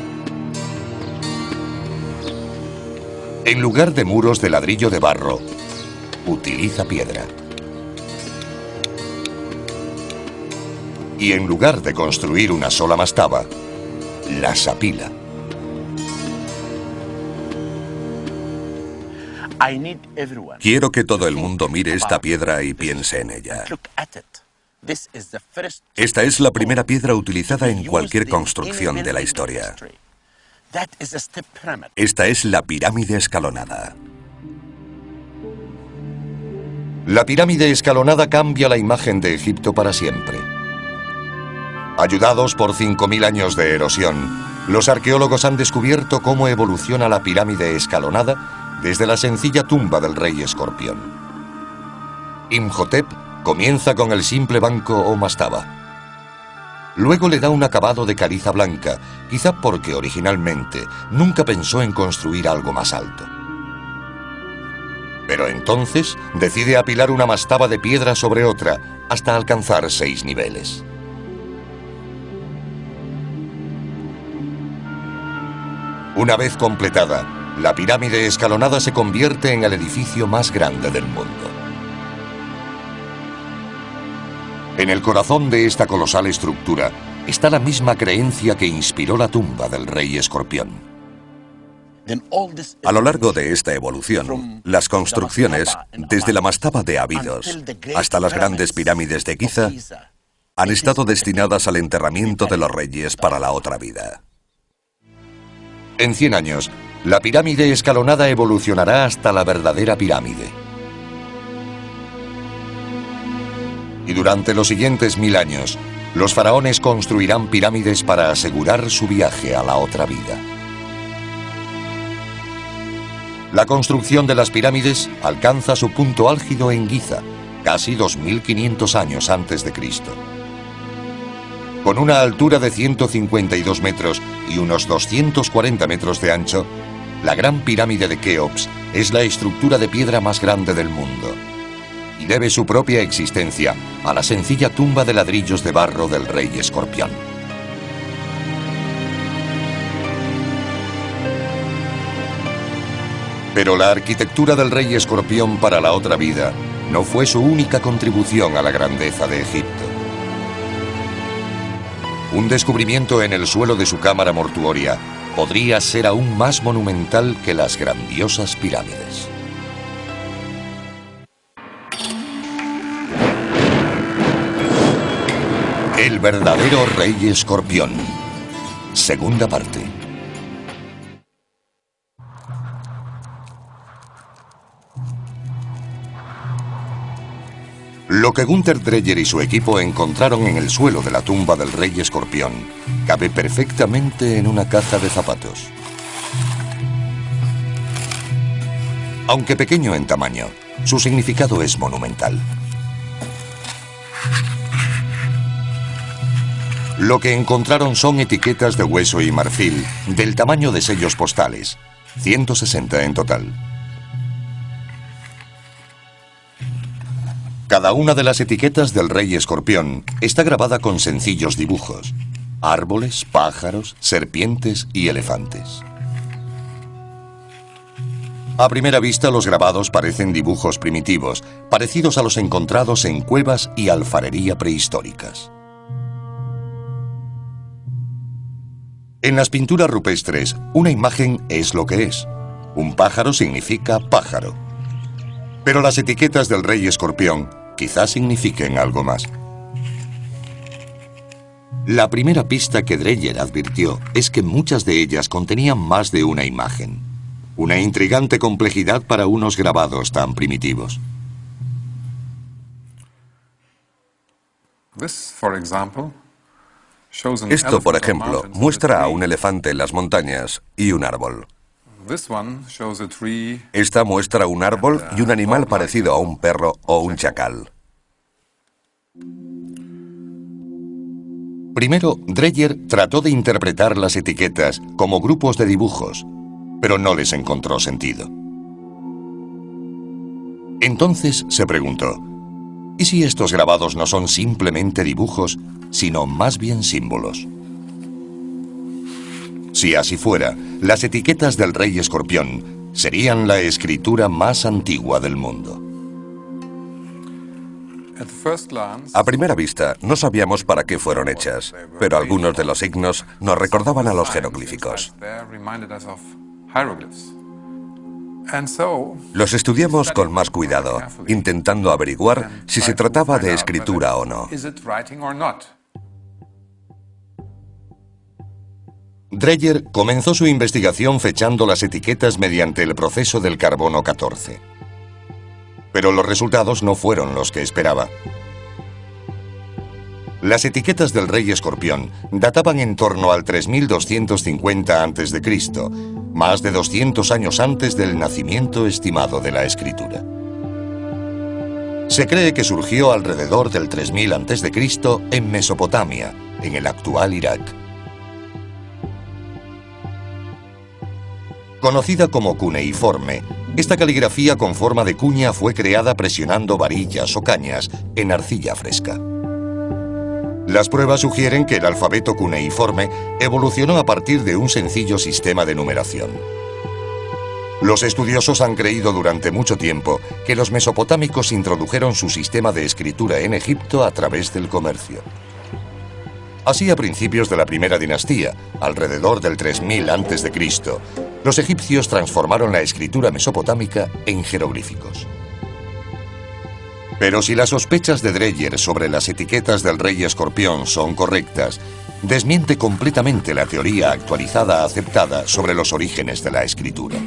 En lugar de muros de ladrillo de barro, utiliza piedra. Y en lugar de construir una sola mastaba, las apila. Quiero que todo el mundo mire esta piedra y piense en ella. Esta es la primera piedra utilizada en cualquier construcción de la historia. Esta es la pirámide escalonada. La pirámide escalonada cambia la imagen de Egipto para siempre. Ayudados por 5.000 años de erosión, los arqueólogos han descubierto cómo evoluciona la pirámide escalonada desde la sencilla tumba del rey escorpión. Imhotep Comienza con el simple banco o mastaba. Luego le da un acabado de caliza blanca, quizá porque originalmente nunca pensó en construir algo más alto. Pero entonces decide apilar una mastaba de piedra sobre otra hasta alcanzar seis niveles. Una vez completada, la pirámide escalonada se convierte en el edificio más grande del mundo. En el corazón de esta colosal estructura está la misma creencia que inspiró la tumba del rey escorpión. A lo largo de esta evolución, las construcciones, desde la mastaba de Abidos hasta las grandes pirámides de Giza, han estado destinadas al enterramiento de los reyes para la otra vida. En 100 años, la pirámide escalonada evolucionará hasta la verdadera pirámide. y durante los siguientes mil años, los faraones construirán pirámides para asegurar su viaje a la otra vida. La construcción de las pirámides alcanza su punto álgido en Giza, casi 2.500 años antes de Cristo. Con una altura de 152 metros y unos 240 metros de ancho, la Gran Pirámide de Keops es la estructura de piedra más grande del mundo y debe su propia existencia a la sencilla tumba de ladrillos de barro del rey escorpión. Pero la arquitectura del rey escorpión para la otra vida no fue su única contribución a la grandeza de Egipto. Un descubrimiento en el suelo de su cámara mortuoria podría ser aún más monumental que las grandiosas pirámides. El verdadero rey escorpión. Segunda parte. Lo que Gunther Dreyer y su equipo encontraron en el suelo de la tumba del rey escorpión cabe perfectamente en una caja de zapatos. Aunque pequeño en tamaño, su significado es monumental. Lo que encontraron son etiquetas de hueso y marfil, del tamaño de sellos postales, 160 en total. Cada una de las etiquetas del rey escorpión está grabada con sencillos dibujos. Árboles, pájaros, serpientes y elefantes. A primera vista los grabados parecen dibujos primitivos, parecidos a los encontrados en cuevas y alfarería prehistóricas. En las pinturas rupestres, una imagen es lo que es. Un pájaro significa pájaro. Pero las etiquetas del rey escorpión quizás signifiquen algo más. La primera pista que Dreyer advirtió es que muchas de ellas contenían más de una imagen. Una intrigante complejidad para unos grabados tan primitivos. Esto, por ejemplo, muestra a un elefante en las montañas y un árbol. Esta muestra un árbol y un animal parecido a un perro o un chacal. Primero, Dreyer trató de interpretar las etiquetas como grupos de dibujos, pero no les encontró sentido. Entonces se preguntó, ¿y si estos grabados no son simplemente dibujos, sino más bien símbolos? Si así fuera, las etiquetas del rey escorpión serían la escritura más antigua del mundo. A primera vista, no sabíamos para qué fueron hechas, pero algunos de los signos nos recordaban a los jeroglíficos. Los estudiamos con más cuidado, intentando averiguar si se trataba de escritura o no. Dreyer comenzó su investigación fechando las etiquetas mediante el proceso del carbono 14 pero los resultados no fueron los que esperaba. Las etiquetas del rey escorpión databan en torno al 3250 a.C., más de 200 años antes del nacimiento estimado de la escritura. Se cree que surgió alrededor del 3000 a.C. en Mesopotamia, en el actual Irak. Conocida como cuneiforme, esta caligrafía con forma de cuña fue creada presionando varillas o cañas en arcilla fresca. Las pruebas sugieren que el alfabeto cuneiforme evolucionó a partir de un sencillo sistema de numeración. Los estudiosos han creído durante mucho tiempo que los mesopotámicos introdujeron su sistema de escritura en Egipto a través del comercio. Así a principios de la primera dinastía, alrededor del 3000 a.C., los egipcios transformaron la escritura mesopotámica en jeroglíficos. Pero si las sospechas de Dreyer sobre las etiquetas del rey escorpión son correctas, desmiente completamente la teoría actualizada aceptada sobre los orígenes de la escritura.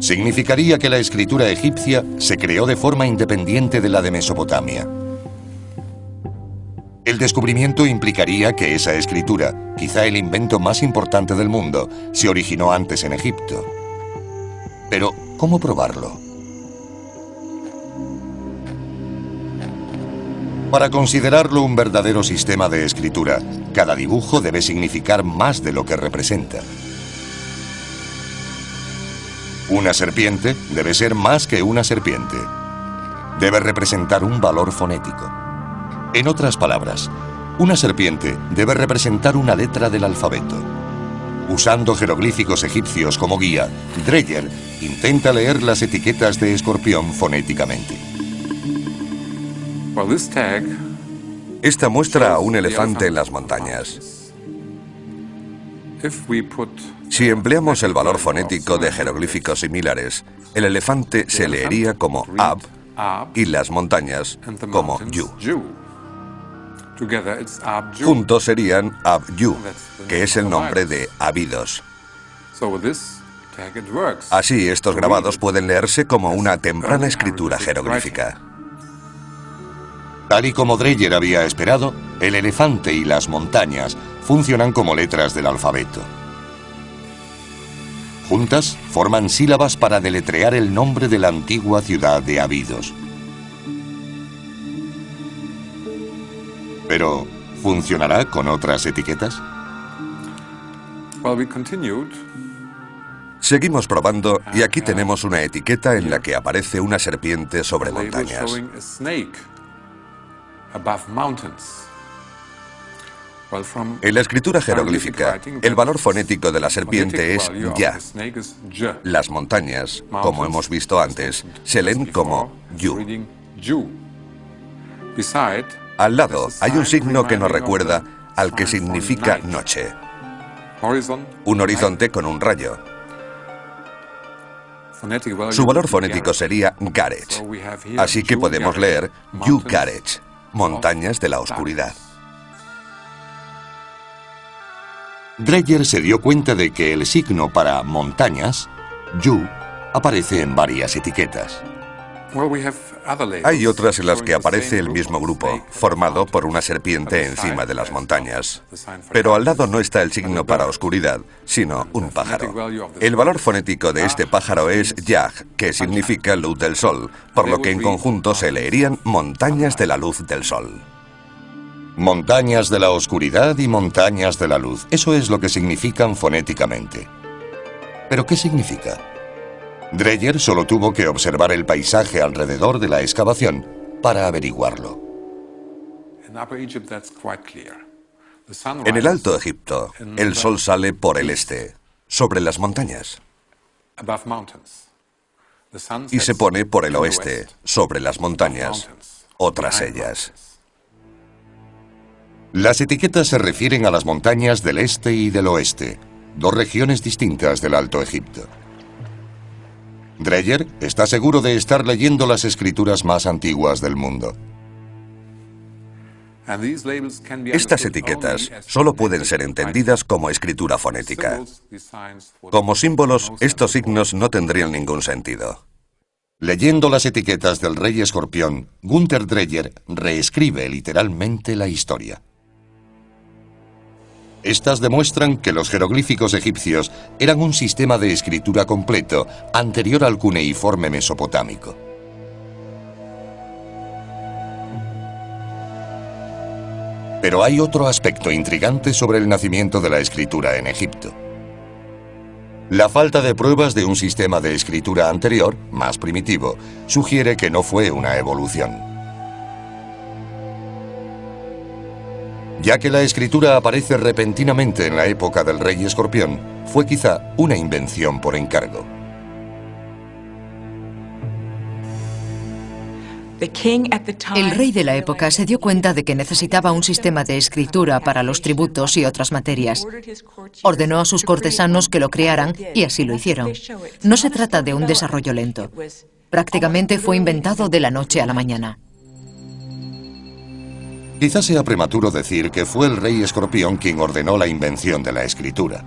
Significaría que la escritura egipcia se creó de forma independiente de la de Mesopotamia. El descubrimiento implicaría que esa escritura, quizá el invento más importante del mundo, se originó antes en Egipto. Pero, ¿cómo probarlo? Para considerarlo un verdadero sistema de escritura, cada dibujo debe significar más de lo que representa. Una serpiente debe ser más que una serpiente. Debe representar un valor fonético. En otras palabras, una serpiente debe representar una letra del alfabeto. Usando jeroglíficos egipcios como guía, Dreyer intenta leer las etiquetas de escorpión fonéticamente. Esta muestra a un elefante en las montañas. Si empleamos el valor fonético de jeroglíficos similares, el elefante se leería como Ab y las montañas como Yu. Juntos serían Abyu, que es el nombre de Abidos. Así, estos grabados pueden leerse como una temprana escritura jeroglífica. Tal y como Dreyer había esperado, el elefante y las montañas funcionan como letras del alfabeto. Juntas, forman sílabas para deletrear el nombre de la antigua ciudad de Abidos. Pero, ¿funcionará con otras etiquetas? Seguimos probando y aquí tenemos una etiqueta en la que aparece una serpiente sobre montañas. En la escritura jeroglífica, el valor fonético de la serpiente es ya. Las montañas, como hemos visto antes, se leen como yu. Al lado hay un signo que nos recuerda al que significa noche. Un horizonte con un rayo. Su valor fonético sería Garech. Así que podemos leer Yu Garech, montañas de la oscuridad. Dreyer se dio cuenta de que el signo para montañas, Yu, aparece en varias etiquetas. Hay otras en las que aparece el mismo grupo, formado por una serpiente encima de las montañas. Pero al lado no está el signo para oscuridad, sino un pájaro. El valor fonético de este pájaro es Yag, que significa luz del sol, por lo que en conjunto se leerían montañas de la luz del sol. Montañas de la oscuridad y montañas de la luz. Eso es lo que significan fonéticamente. ¿Pero qué significa? Dreyer solo tuvo que observar el paisaje alrededor de la excavación para averiguarlo. En el Alto Egipto, el sol sale por el este, sobre las montañas, y se pone por el oeste, sobre las montañas, otras ellas. Las etiquetas se refieren a las montañas del este y del oeste, dos regiones distintas del Alto Egipto. Dreyer está seguro de estar leyendo las escrituras más antiguas del mundo. Estas etiquetas solo pueden ser entendidas como escritura fonética. Como símbolos, estos signos no tendrían ningún sentido. Leyendo las etiquetas del rey escorpión, Gunther Dreyer reescribe literalmente la historia. Estas demuestran que los jeroglíficos egipcios eran un sistema de escritura completo anterior al cuneiforme mesopotámico. Pero hay otro aspecto intrigante sobre el nacimiento de la escritura en Egipto. La falta de pruebas de un sistema de escritura anterior, más primitivo, sugiere que no fue una evolución. Ya que la escritura aparece repentinamente en la época del rey escorpión, fue quizá una invención por encargo. El rey de la época se dio cuenta de que necesitaba un sistema de escritura para los tributos y otras materias. Ordenó a sus cortesanos que lo crearan y así lo hicieron. No se trata de un desarrollo lento. Prácticamente fue inventado de la noche a la mañana. Quizás sea prematuro decir que fue el rey escorpión quien ordenó la invención de la escritura.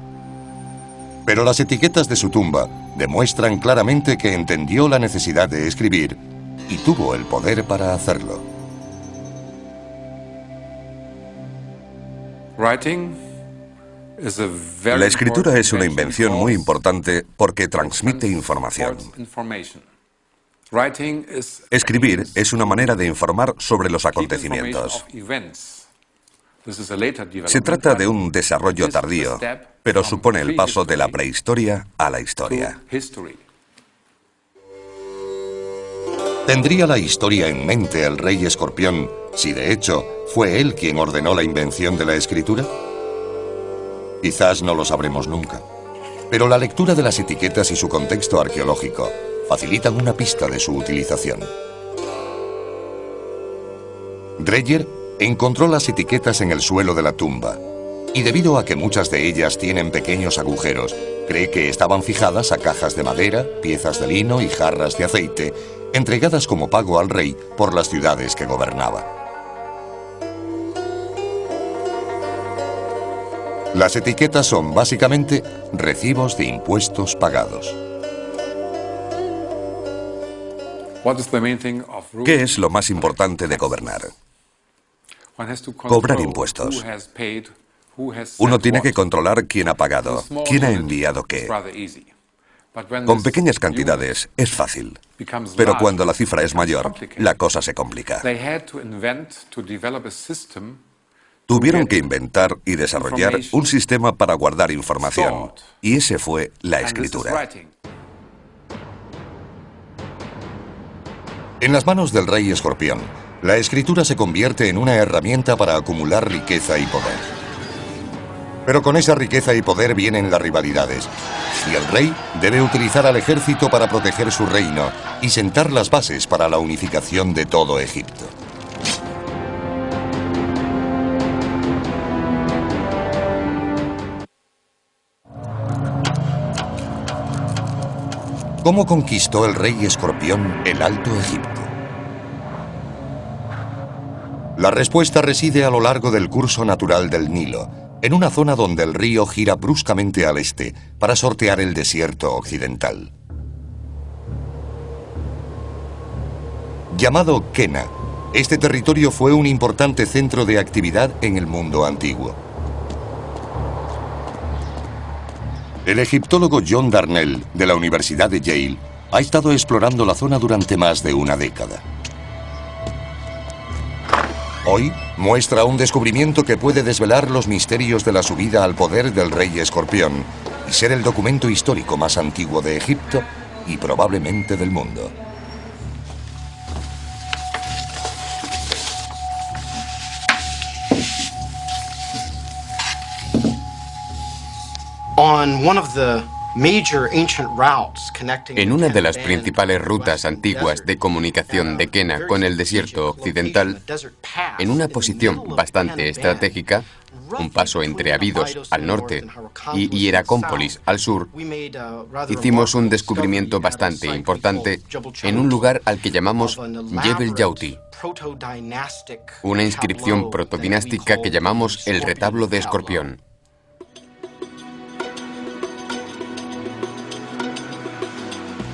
Pero las etiquetas de su tumba demuestran claramente que entendió la necesidad de escribir y tuvo el poder para hacerlo. La escritura es una invención muy importante porque transmite información. Escribir es una manera de informar sobre los acontecimientos. Se trata de un desarrollo tardío, pero supone el paso de la prehistoria a la historia. ¿Tendría la historia en mente el rey escorpión si de hecho fue él quien ordenó la invención de la escritura? Quizás no lo sabremos nunca. Pero la lectura de las etiquetas y su contexto arqueológico facilitan una pista de su utilización. Dreyer encontró las etiquetas en el suelo de la tumba y debido a que muchas de ellas tienen pequeños agujeros, cree que estaban fijadas a cajas de madera, piezas de lino y jarras de aceite, entregadas como pago al rey por las ciudades que gobernaba. Las etiquetas son básicamente recibos de impuestos pagados. ¿Qué es lo más importante de gobernar? Cobrar impuestos. Uno tiene que controlar quién ha pagado, quién ha enviado qué. Con pequeñas cantidades es fácil, pero cuando la cifra es mayor, la cosa se complica. Tuvieron que inventar y desarrollar un sistema para guardar información, y ese fue la escritura. En las manos del rey escorpión, la escritura se convierte en una herramienta para acumular riqueza y poder. Pero con esa riqueza y poder vienen las rivalidades, y el rey debe utilizar al ejército para proteger su reino y sentar las bases para la unificación de todo Egipto. ¿Cómo conquistó el rey escorpión el Alto Egipto? La respuesta reside a lo largo del curso natural del Nilo, en una zona donde el río gira bruscamente al este para sortear el desierto occidental. Llamado Kena, este territorio fue un importante centro de actividad en el mundo antiguo. El egiptólogo John Darnell, de la Universidad de Yale, ha estado explorando la zona durante más de una década. Hoy muestra un descubrimiento que puede desvelar los misterios de la subida al poder del rey escorpión y ser el documento histórico más antiguo de Egipto y probablemente del mundo. En una de las principales rutas antiguas de comunicación de Kena con el desierto occidental, en una posición bastante estratégica, un paso entre Abidos al norte y Hieracómpolis al sur, hicimos un descubrimiento bastante importante en un lugar al que llamamos Jebel Yauti, una inscripción protodinástica que llamamos el retablo de Escorpión.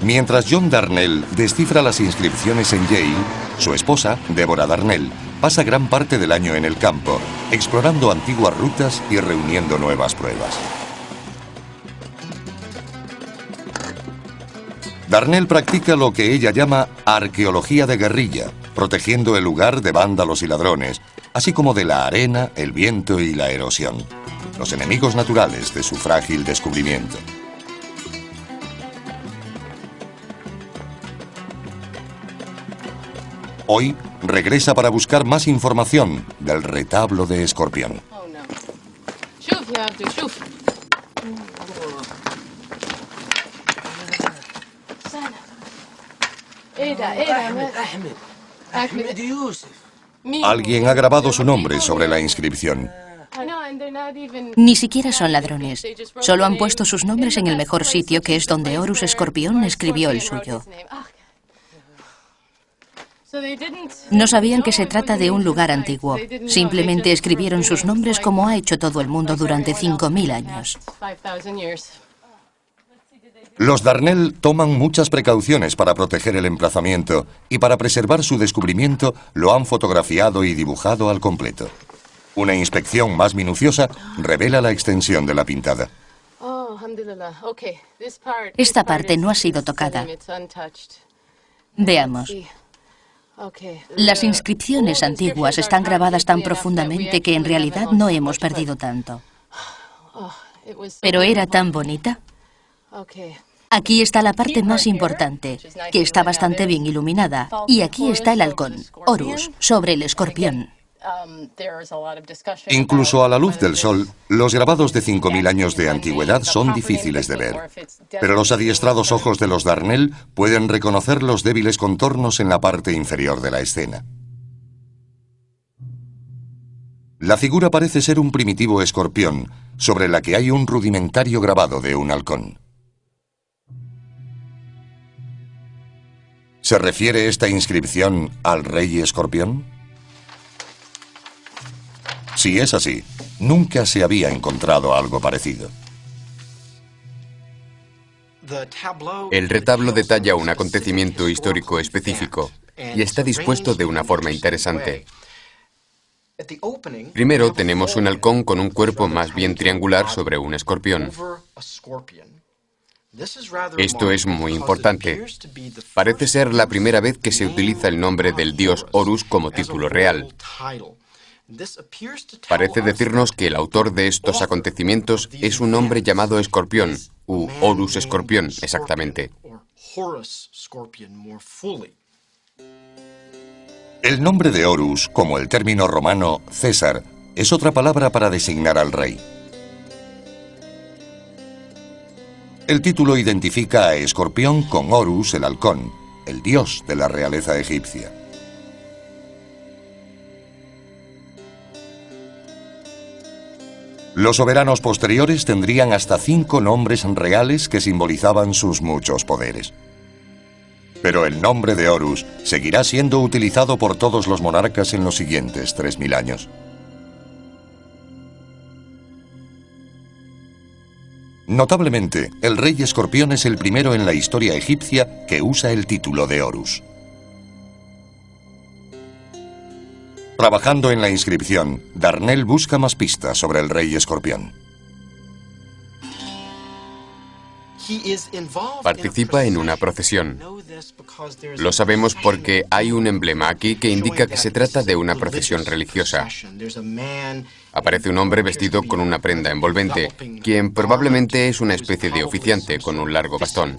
Mientras John Darnell descifra las inscripciones en Yale, su esposa, Deborah Darnell, pasa gran parte del año en el campo, explorando antiguas rutas y reuniendo nuevas pruebas. Darnell practica lo que ella llama arqueología de guerrilla, protegiendo el lugar de vándalos y ladrones, así como de la arena, el viento y la erosión, los enemigos naturales de su frágil descubrimiento. Hoy regresa para buscar más información del retablo de Escorpión. Alguien ha grabado su nombre sobre la inscripción. Ni siquiera son ladrones. Solo han puesto sus nombres en el mejor sitio, que es donde Horus Escorpión escribió el suyo. No sabían que se trata de un lugar antiguo. Simplemente escribieron sus nombres como ha hecho todo el mundo durante 5.000 años. Los Darnell toman muchas precauciones para proteger el emplazamiento y para preservar su descubrimiento lo han fotografiado y dibujado al completo. Una inspección más minuciosa revela la extensión de la pintada. Esta parte no ha sido tocada. Veamos. Las inscripciones antiguas están grabadas tan profundamente que en realidad no hemos perdido tanto. Pero era tan bonita. Aquí está la parte más importante, que está bastante bien iluminada. Y aquí está el halcón, Horus, sobre el escorpión. Incluso a la luz del sol, los grabados de 5.000 años de antigüedad son difíciles de ver. Pero los adiestrados ojos de los Darnell pueden reconocer los débiles contornos en la parte inferior de la escena. La figura parece ser un primitivo escorpión, sobre la que hay un rudimentario grabado de un halcón. ¿Se refiere esta inscripción al rey escorpión? Si es así, nunca se había encontrado algo parecido. El retablo detalla un acontecimiento histórico específico y está dispuesto de una forma interesante. Primero tenemos un halcón con un cuerpo más bien triangular sobre un escorpión. Esto es muy importante. Parece ser la primera vez que se utiliza el nombre del dios Horus como título real. Parece decirnos que el autor de estos acontecimientos es un hombre llamado Escorpión, u Horus Escorpión, exactamente. El nombre de Horus, como el término romano César, es otra palabra para designar al rey. El título identifica a Escorpión con Horus, el halcón, el dios de la realeza egipcia. Los soberanos posteriores tendrían hasta cinco nombres reales que simbolizaban sus muchos poderes. Pero el nombre de Horus seguirá siendo utilizado por todos los monarcas en los siguientes 3.000 años. Notablemente, el rey escorpión es el primero en la historia egipcia que usa el título de Horus. Trabajando en la inscripción, Darnell busca más pistas sobre el rey escorpión. Participa en una procesión. Lo sabemos porque hay un emblema aquí que indica que se trata de una procesión religiosa. Aparece un hombre vestido con una prenda envolvente, quien probablemente es una especie de oficiante con un largo bastón.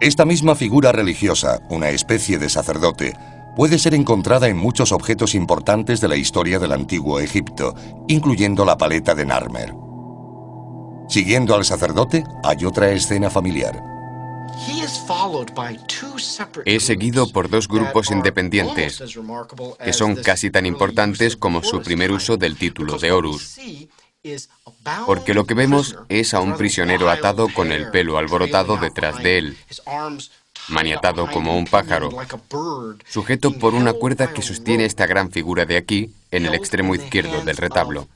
Esta misma figura religiosa, una especie de sacerdote, puede ser encontrada en muchos objetos importantes de la historia del antiguo Egipto, incluyendo la paleta de Narmer. Siguiendo al sacerdote, hay otra escena familiar. Es seguido por dos grupos independientes, que son casi tan importantes como su primer uso del título de Horus. Porque lo que vemos es a un prisionero atado con el pelo alborotado detrás de él, maniatado como un pájaro, sujeto por una cuerda que sostiene esta gran figura de aquí, en el extremo izquierdo del retablo.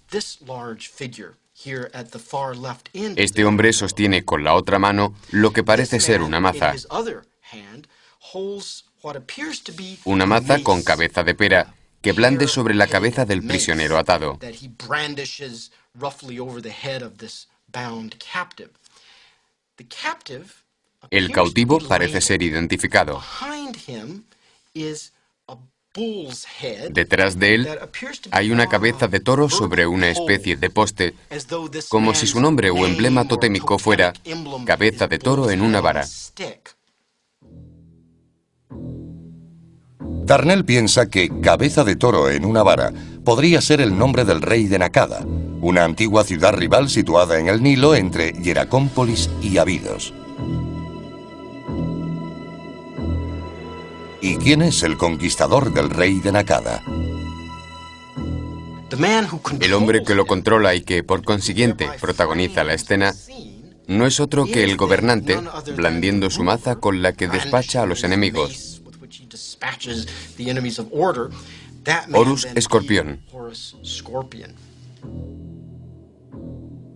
Este hombre sostiene con la otra mano lo que parece ser una maza. Una maza con cabeza de pera que blande sobre la cabeza del prisionero atado. El cautivo parece ser identificado. Detrás de él hay una cabeza de toro sobre una especie de poste, como si su nombre o emblema totémico fuera cabeza de toro en una vara. Darnell piensa que cabeza de toro en una vara podría ser el nombre del rey de Nakada, una antigua ciudad rival situada en el Nilo entre Hieracómpolis y Abidos. ¿Y quién es el conquistador del rey de Nakada? El hombre que lo controla y que, por consiguiente, protagoniza la escena, no es otro que el gobernante, blandiendo su maza con la que despacha a los enemigos. Horus Escorpión.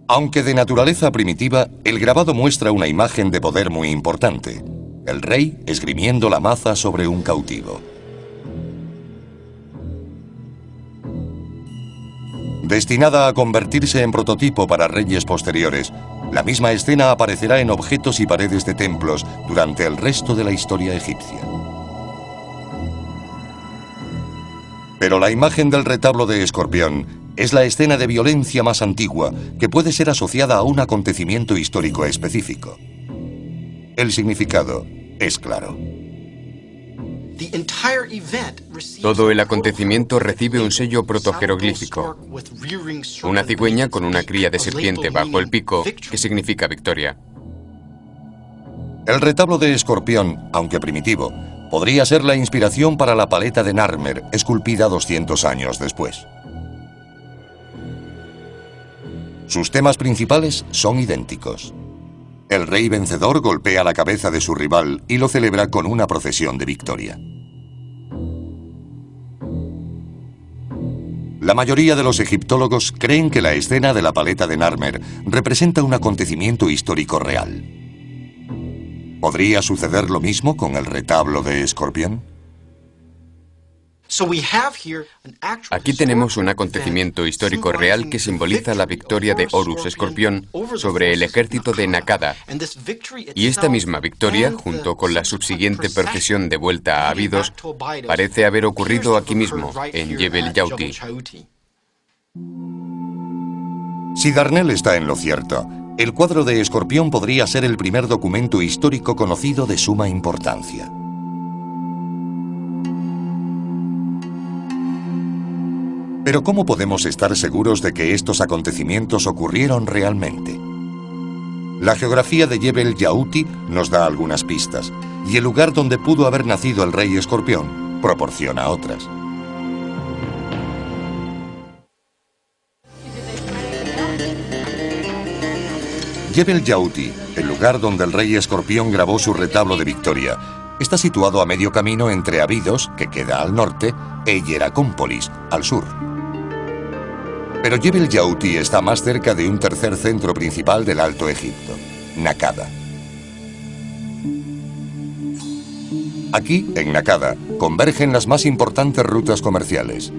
Aunque de naturaleza primitiva, el grabado muestra una imagen de poder muy importante. El rey esgrimiendo la maza sobre un cautivo. Destinada a convertirse en prototipo para reyes posteriores, la misma escena aparecerá en objetos y paredes de templos durante el resto de la historia egipcia. Pero la imagen del retablo de Escorpión es la escena de violencia más antigua que puede ser asociada a un acontecimiento histórico específico. El significado es claro. Todo el acontecimiento recibe un sello protojeroglífico, una cigüeña con una cría de serpiente bajo el pico, que significa victoria. El retablo de Escorpión, aunque primitivo, podría ser la inspiración para la paleta de Narmer, esculpida 200 años después. Sus temas principales son idénticos. El rey vencedor golpea la cabeza de su rival y lo celebra con una procesión de victoria. La mayoría de los egiptólogos creen que la escena de la paleta de Narmer representa un acontecimiento histórico real. ¿Podría suceder lo mismo con el retablo de Escorpión? Aquí tenemos un acontecimiento histórico real que simboliza la victoria de Horus Escorpión sobre el ejército de Nakada. Y esta misma victoria, junto con la subsiguiente procesión de vuelta a Abidos, parece haber ocurrido aquí mismo, en Jebel Yauti. Si Darnell está en lo cierto, el cuadro de Escorpión podría ser el primer documento histórico conocido de suma importancia. Pero ¿cómo podemos estar seguros de que estos acontecimientos ocurrieron realmente? La geografía de Jebel Yauti nos da algunas pistas, y el lugar donde pudo haber nacido el rey escorpión proporciona otras. Jebel Yauti, el lugar donde el rey escorpión grabó su retablo de victoria, está situado a medio camino entre Abidos, que queda al norte, e Hieracómpolis, al sur. Pero Jebel Yauti está más cerca de un tercer centro principal del Alto Egipto, Nakada. Aquí, en Nakada, convergen las más importantes rutas comerciales.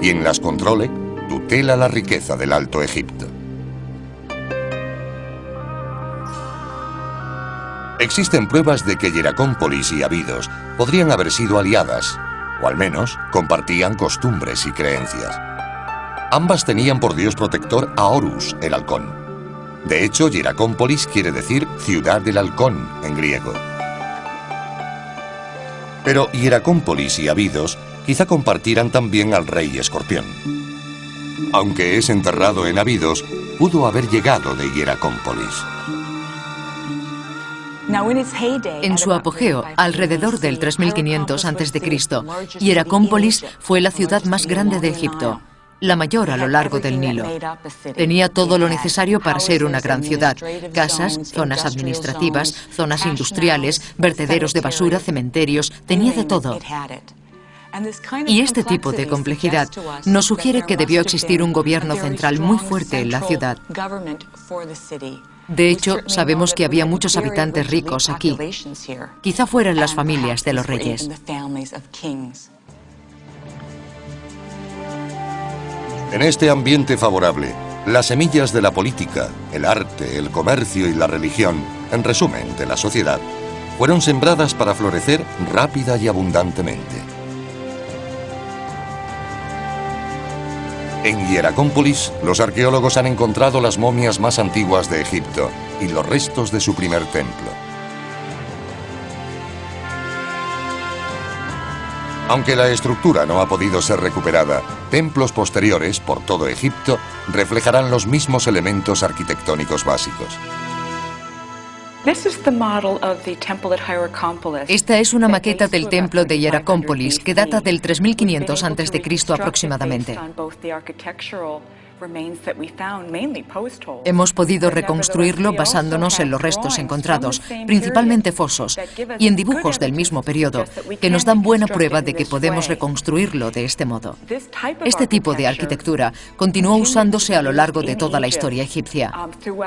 Y en las controle, tutela la riqueza del Alto Egipto. Existen pruebas de que Hieracómpolis y Abidos podrían haber sido aliadas, o al menos compartían costumbres y creencias. Ambas tenían por dios protector a Horus, el halcón. De hecho, Hieracómpolis quiere decir ciudad del halcón en griego. Pero Hieracómpolis y Abidos quizá compartieran también al rey escorpión. Aunque es enterrado en Abidos, pudo haber llegado de Hieracómpolis. En su apogeo, alrededor del 3500 a.C., Hieracómpolis fue la ciudad más grande de Egipto, la mayor a lo largo del Nilo. Tenía todo lo necesario para ser una gran ciudad, casas, zonas administrativas, zonas industriales, vertederos de basura, cementerios, tenía de todo. Y este tipo de complejidad nos sugiere que debió existir un gobierno central muy fuerte en la ciudad. De hecho, sabemos que había muchos habitantes ricos aquí. Quizá fueran las familias de los reyes. En este ambiente favorable, las semillas de la política, el arte, el comercio y la religión, en resumen, de la sociedad, fueron sembradas para florecer rápida y abundantemente. En Hieracómpolis, los arqueólogos han encontrado las momias más antiguas de Egipto y los restos de su primer templo. Aunque la estructura no ha podido ser recuperada, templos posteriores por todo Egipto reflejarán los mismos elementos arquitectónicos básicos. Esta es una maqueta del templo de Hieracómpolis que data del 3500 a.C. aproximadamente. Hemos podido reconstruirlo basándonos en los restos encontrados, principalmente fosos, y en dibujos del mismo periodo, que nos dan buena prueba de que podemos reconstruirlo de este modo. Este tipo de arquitectura continuó usándose a lo largo de toda la historia egipcia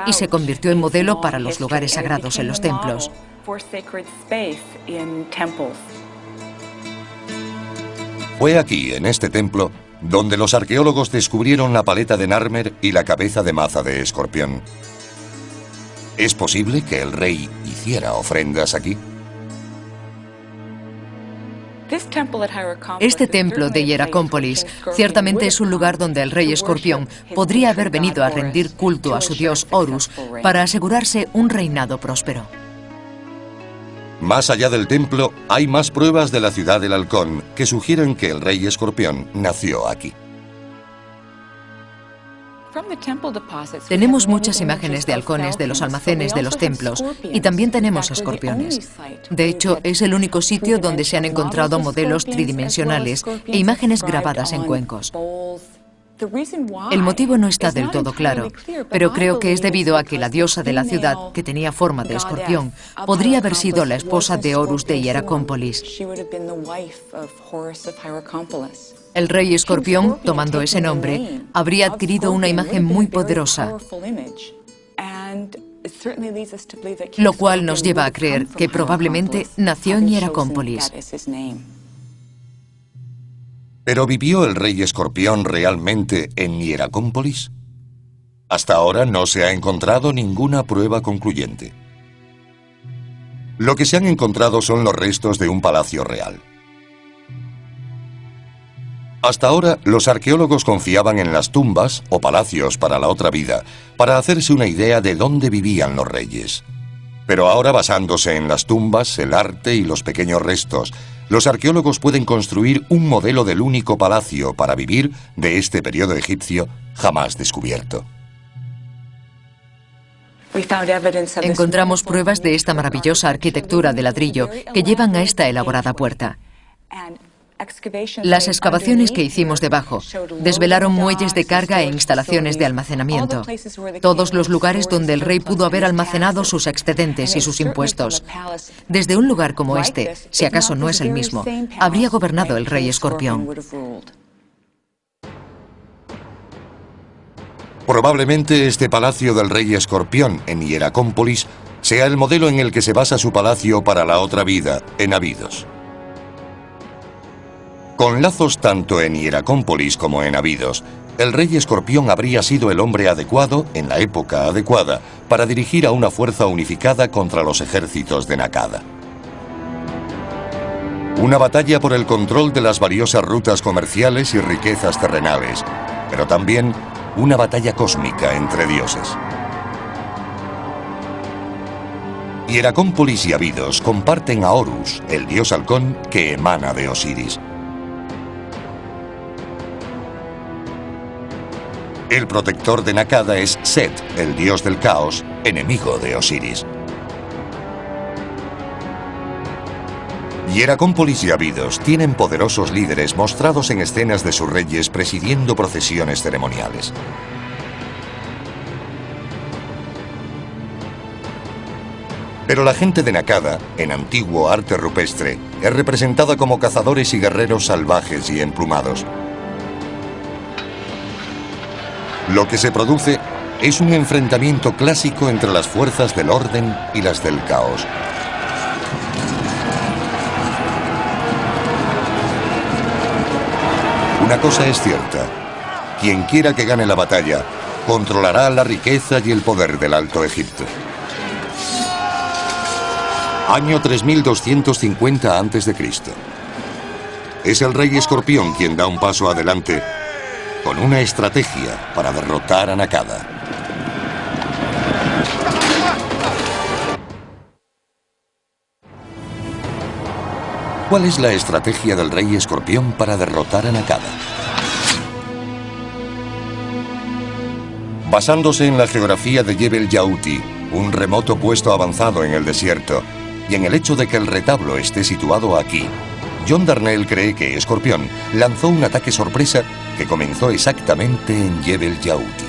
y se convirtió en modelo para los lugares sagrados en los templos. Fue aquí, en este templo, donde los arqueólogos descubrieron la paleta de Narmer y la cabeza de maza de escorpión. ¿Es posible que el rey hiciera ofrendas aquí? Este templo de Hieracómpolis ciertamente es un lugar donde el rey escorpión podría haber venido a rendir culto a su dios Horus para asegurarse un reinado próspero. Más allá del templo, hay más pruebas de la ciudad del halcón que sugieren que el rey escorpión nació aquí. Tenemos muchas imágenes de halcones de los almacenes de los templos y también tenemos escorpiones. De hecho, es el único sitio donde se han encontrado modelos tridimensionales e imágenes grabadas en cuencos. El motivo no está del todo claro, pero creo que es debido a que la diosa de la ciudad, que tenía forma de escorpión, podría haber sido la esposa de Horus de Hieracómpolis. El rey escorpión, tomando ese nombre, habría adquirido una imagen muy poderosa, lo cual nos lleva a creer que probablemente nació en Hieracómpolis. ¿Pero vivió el rey escorpión realmente en Hieracómpolis? Hasta ahora no se ha encontrado ninguna prueba concluyente. Lo que se han encontrado son los restos de un palacio real. Hasta ahora, los arqueólogos confiaban en las tumbas o palacios para la otra vida para hacerse una idea de dónde vivían los reyes. Pero ahora, basándose en las tumbas, el arte y los pequeños restos, los arqueólogos pueden construir un modelo del único palacio para vivir de este periodo egipcio jamás descubierto. Encontramos pruebas de esta maravillosa arquitectura de ladrillo que llevan a esta elaborada puerta. Las excavaciones que hicimos debajo desvelaron muelles de carga e instalaciones de almacenamiento, todos los lugares donde el rey pudo haber almacenado sus excedentes y sus impuestos. Desde un lugar como este, si acaso no es el mismo, habría gobernado el rey escorpión. Probablemente este palacio del rey escorpión en Hieracómpolis sea el modelo en el que se basa su palacio para la otra vida, en Abidos. Con lazos tanto en Hieracómpolis como en Abidos, el rey escorpión habría sido el hombre adecuado, en la época adecuada, para dirigir a una fuerza unificada contra los ejércitos de Nakada. Una batalla por el control de las valiosas rutas comerciales y riquezas terrenales, pero también una batalla cósmica entre dioses. Hieracómpolis y Abidos comparten a Horus, el dios halcón que emana de Osiris. El protector de Nakada es Set, el dios del caos, enemigo de Osiris. Hieracómpolis y Abidos tienen poderosos líderes mostrados en escenas de sus reyes presidiendo procesiones ceremoniales. Pero la gente de Nakada, en antiguo arte rupestre, es representada como cazadores y guerreros salvajes y emplumados. Lo que se produce es un enfrentamiento clásico entre las fuerzas del orden y las del caos. Una cosa es cierta. Quien quiera que gane la batalla, controlará la riqueza y el poder del Alto Egipto. Año 3250 a.C. Es el rey escorpión quien da un paso adelante con una estrategia para derrotar a Nakada. ¿Cuál es la estrategia del rey escorpión para derrotar a Nakada? Basándose en la geografía de Jebel Yauti, un remoto puesto avanzado en el desierto, y en el hecho de que el retablo esté situado aquí, John Darnell cree que Escorpión lanzó un ataque sorpresa que comenzó exactamente en Jebel Yauti.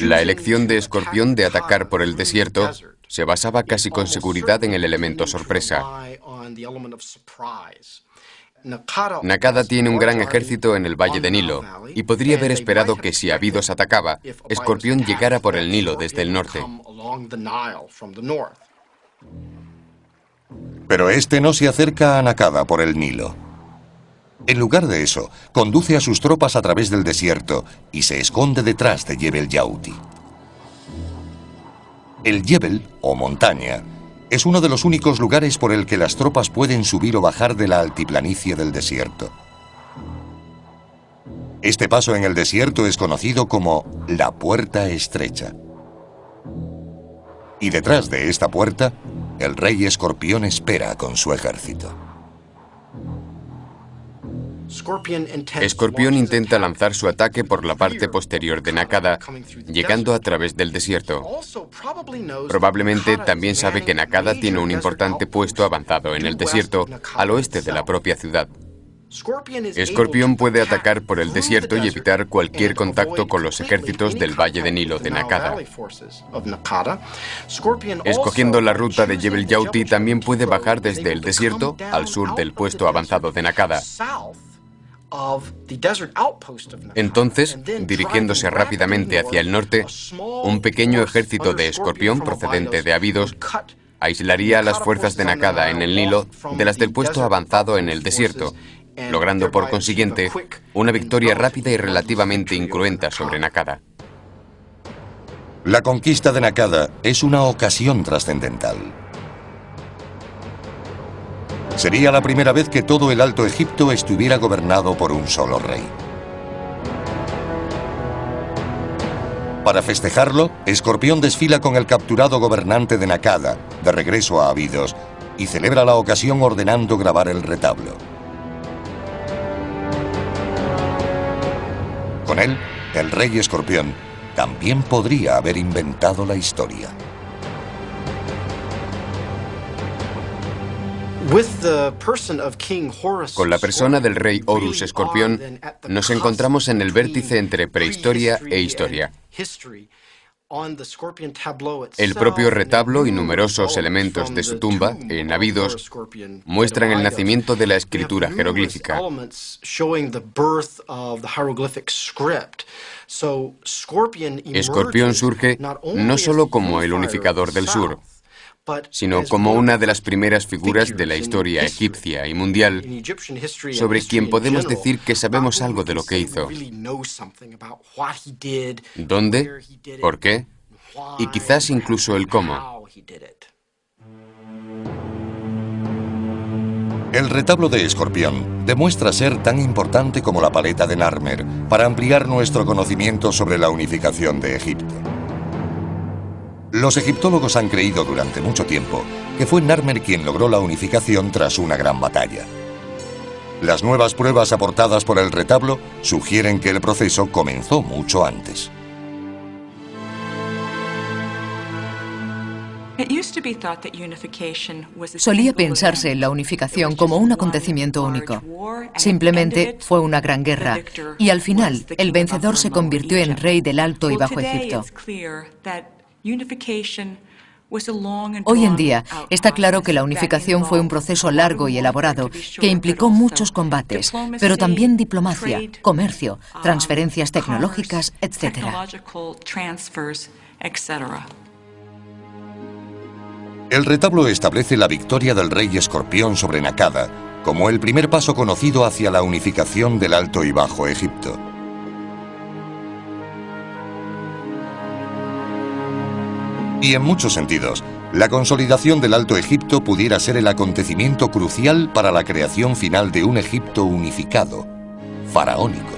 La elección de Escorpión de atacar por el desierto se basaba casi con seguridad en el elemento sorpresa. Nakada tiene un gran ejército en el Valle de Nilo y podría haber esperado que si Abidos atacaba, Escorpión llegara por el Nilo desde el norte. Pero este no se acerca a Nakada por el Nilo. En lugar de eso, conduce a sus tropas a través del desierto y se esconde detrás de Jebel Yauti. El Jebel, o montaña, es uno de los únicos lugares por el que las tropas pueden subir o bajar de la altiplanicie del desierto. Este paso en el desierto es conocido como la Puerta Estrecha. Y detrás de esta puerta, el rey escorpión espera con su ejército. Escorpión intenta lanzar su ataque por la parte posterior de Nakada, llegando a través del desierto. Probablemente también sabe que Nakada tiene un importante puesto avanzado en el desierto, al oeste de la propia ciudad. Escorpión puede atacar por el desierto y evitar cualquier contacto con los ejércitos del Valle de Nilo de Nakada. Escogiendo la ruta de Jebel Yauti, también puede bajar desde el desierto al sur del puesto avanzado de Nakada. Entonces, dirigiéndose rápidamente hacia el norte, un pequeño ejército de escorpión procedente de Abidos aislaría a las fuerzas de Nakada en el Nilo de las del puesto avanzado en el desierto, logrando por consiguiente una victoria rápida y relativamente incruenta sobre Nakada. La conquista de Nakada es una ocasión trascendental. Sería la primera vez que todo el Alto Egipto estuviera gobernado por un solo rey. Para festejarlo, Escorpión desfila con el capturado gobernante de Nakada, de regreso a Abidos, y celebra la ocasión ordenando grabar el retablo. Con él, el rey Escorpión también podría haber inventado la historia. Con la persona del rey Horus Escorpión, nos encontramos en el vértice entre prehistoria e historia. El propio retablo y numerosos elementos de su tumba, en Abidos, muestran el nacimiento de la escritura jeroglífica. Escorpión surge no solo como el unificador del sur, sino como una de las primeras figuras de la historia egipcia y mundial sobre quien podemos decir que sabemos algo de lo que hizo. ¿Dónde? ¿Por qué? Y quizás incluso el cómo. El retablo de Escorpión demuestra ser tan importante como la paleta de Narmer para ampliar nuestro conocimiento sobre la unificación de Egipto. Los egiptólogos han creído durante mucho tiempo que fue Narmer quien logró la unificación tras una gran batalla. Las nuevas pruebas aportadas por el retablo sugieren que el proceso comenzó mucho antes. Solía pensarse en la unificación como un acontecimiento único. Simplemente fue una gran guerra y al final el vencedor se convirtió en rey del Alto y Bajo Egipto. Hoy en día está claro que la unificación fue un proceso largo y elaborado que implicó muchos combates, pero también diplomacia, comercio, transferencias tecnológicas, etc. El retablo establece la victoria del rey escorpión sobre Nakada como el primer paso conocido hacia la unificación del Alto y Bajo Egipto. Y en muchos sentidos, la consolidación del Alto Egipto pudiera ser el acontecimiento crucial para la creación final de un Egipto unificado, faraónico.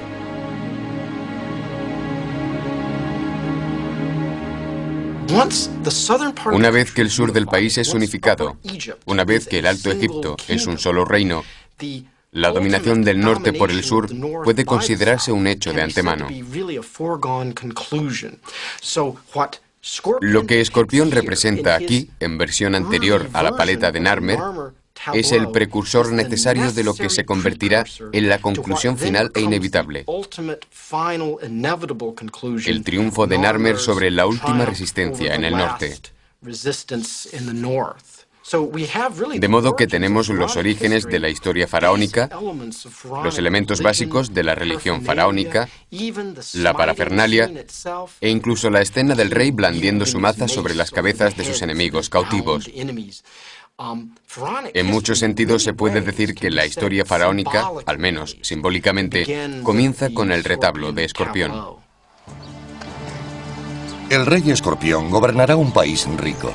Una vez que el sur del país es unificado, una vez que el Alto Egipto es un solo reino, la dominación del norte por el sur puede considerarse un hecho de antemano. Lo que Escorpión representa aquí, en versión anterior a la paleta de Narmer, es el precursor necesario de lo que se convertirá en la conclusión final e inevitable. El triunfo de Narmer sobre la última resistencia en el norte. De modo que tenemos los orígenes de la historia faraónica, los elementos básicos de la religión faraónica, la parafernalia e incluso la escena del rey blandiendo su maza sobre las cabezas de sus enemigos cautivos. En muchos sentidos se puede decir que la historia faraónica, al menos simbólicamente, comienza con el retablo de Escorpión. El rey Escorpión gobernará un país rico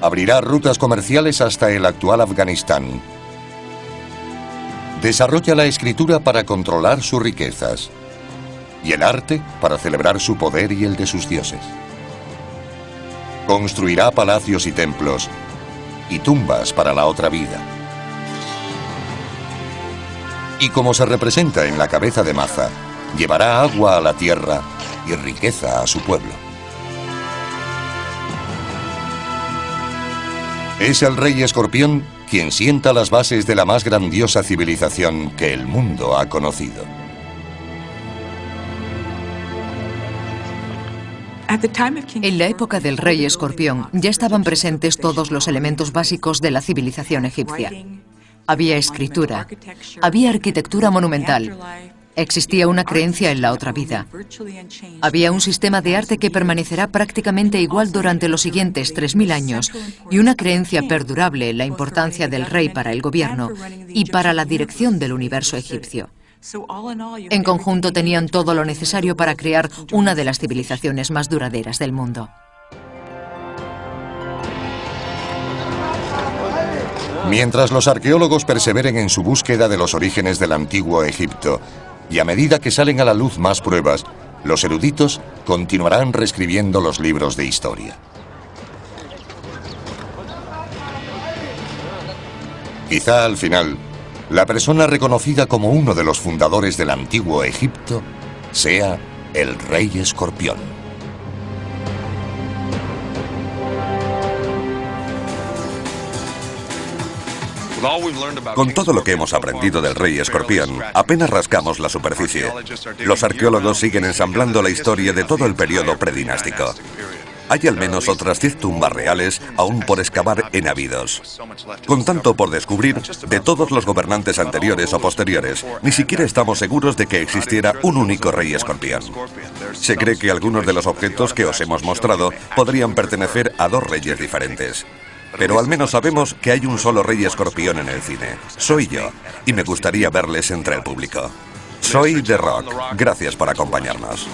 abrirá rutas comerciales hasta el actual Afganistán. Desarrolla la escritura para controlar sus riquezas y el arte para celebrar su poder y el de sus dioses. Construirá palacios y templos y tumbas para la otra vida. Y como se representa en la cabeza de Maza, llevará agua a la tierra y riqueza a su pueblo. Es el rey escorpión quien sienta las bases de la más grandiosa civilización que el mundo ha conocido. En la época del rey escorpión ya estaban presentes todos los elementos básicos de la civilización egipcia. Había escritura, había arquitectura monumental, Existía una creencia en la otra vida. Había un sistema de arte que permanecerá prácticamente igual durante los siguientes 3.000 años y una creencia perdurable en la importancia del rey para el gobierno y para la dirección del universo egipcio. En conjunto tenían todo lo necesario para crear una de las civilizaciones más duraderas del mundo. Mientras los arqueólogos perseveren en su búsqueda de los orígenes del antiguo Egipto, y a medida que salen a la luz más pruebas, los eruditos continuarán reescribiendo los libros de historia. Quizá al final, la persona reconocida como uno de los fundadores del antiguo Egipto sea el rey escorpión. Con todo lo que hemos aprendido del rey escorpión, apenas rascamos la superficie. Los arqueólogos siguen ensamblando la historia de todo el periodo predinástico. Hay al menos otras 10 tumbas reales aún por excavar en Abidos. Con tanto por descubrir, de todos los gobernantes anteriores o posteriores, ni siquiera estamos seguros de que existiera un único rey escorpión. Se cree que algunos de los objetos que os hemos mostrado podrían pertenecer a dos reyes diferentes. Pero al menos sabemos que hay un solo rey escorpión en el cine. Soy yo, y me gustaría verles entre el público. Soy The Rock. Gracias por acompañarnos.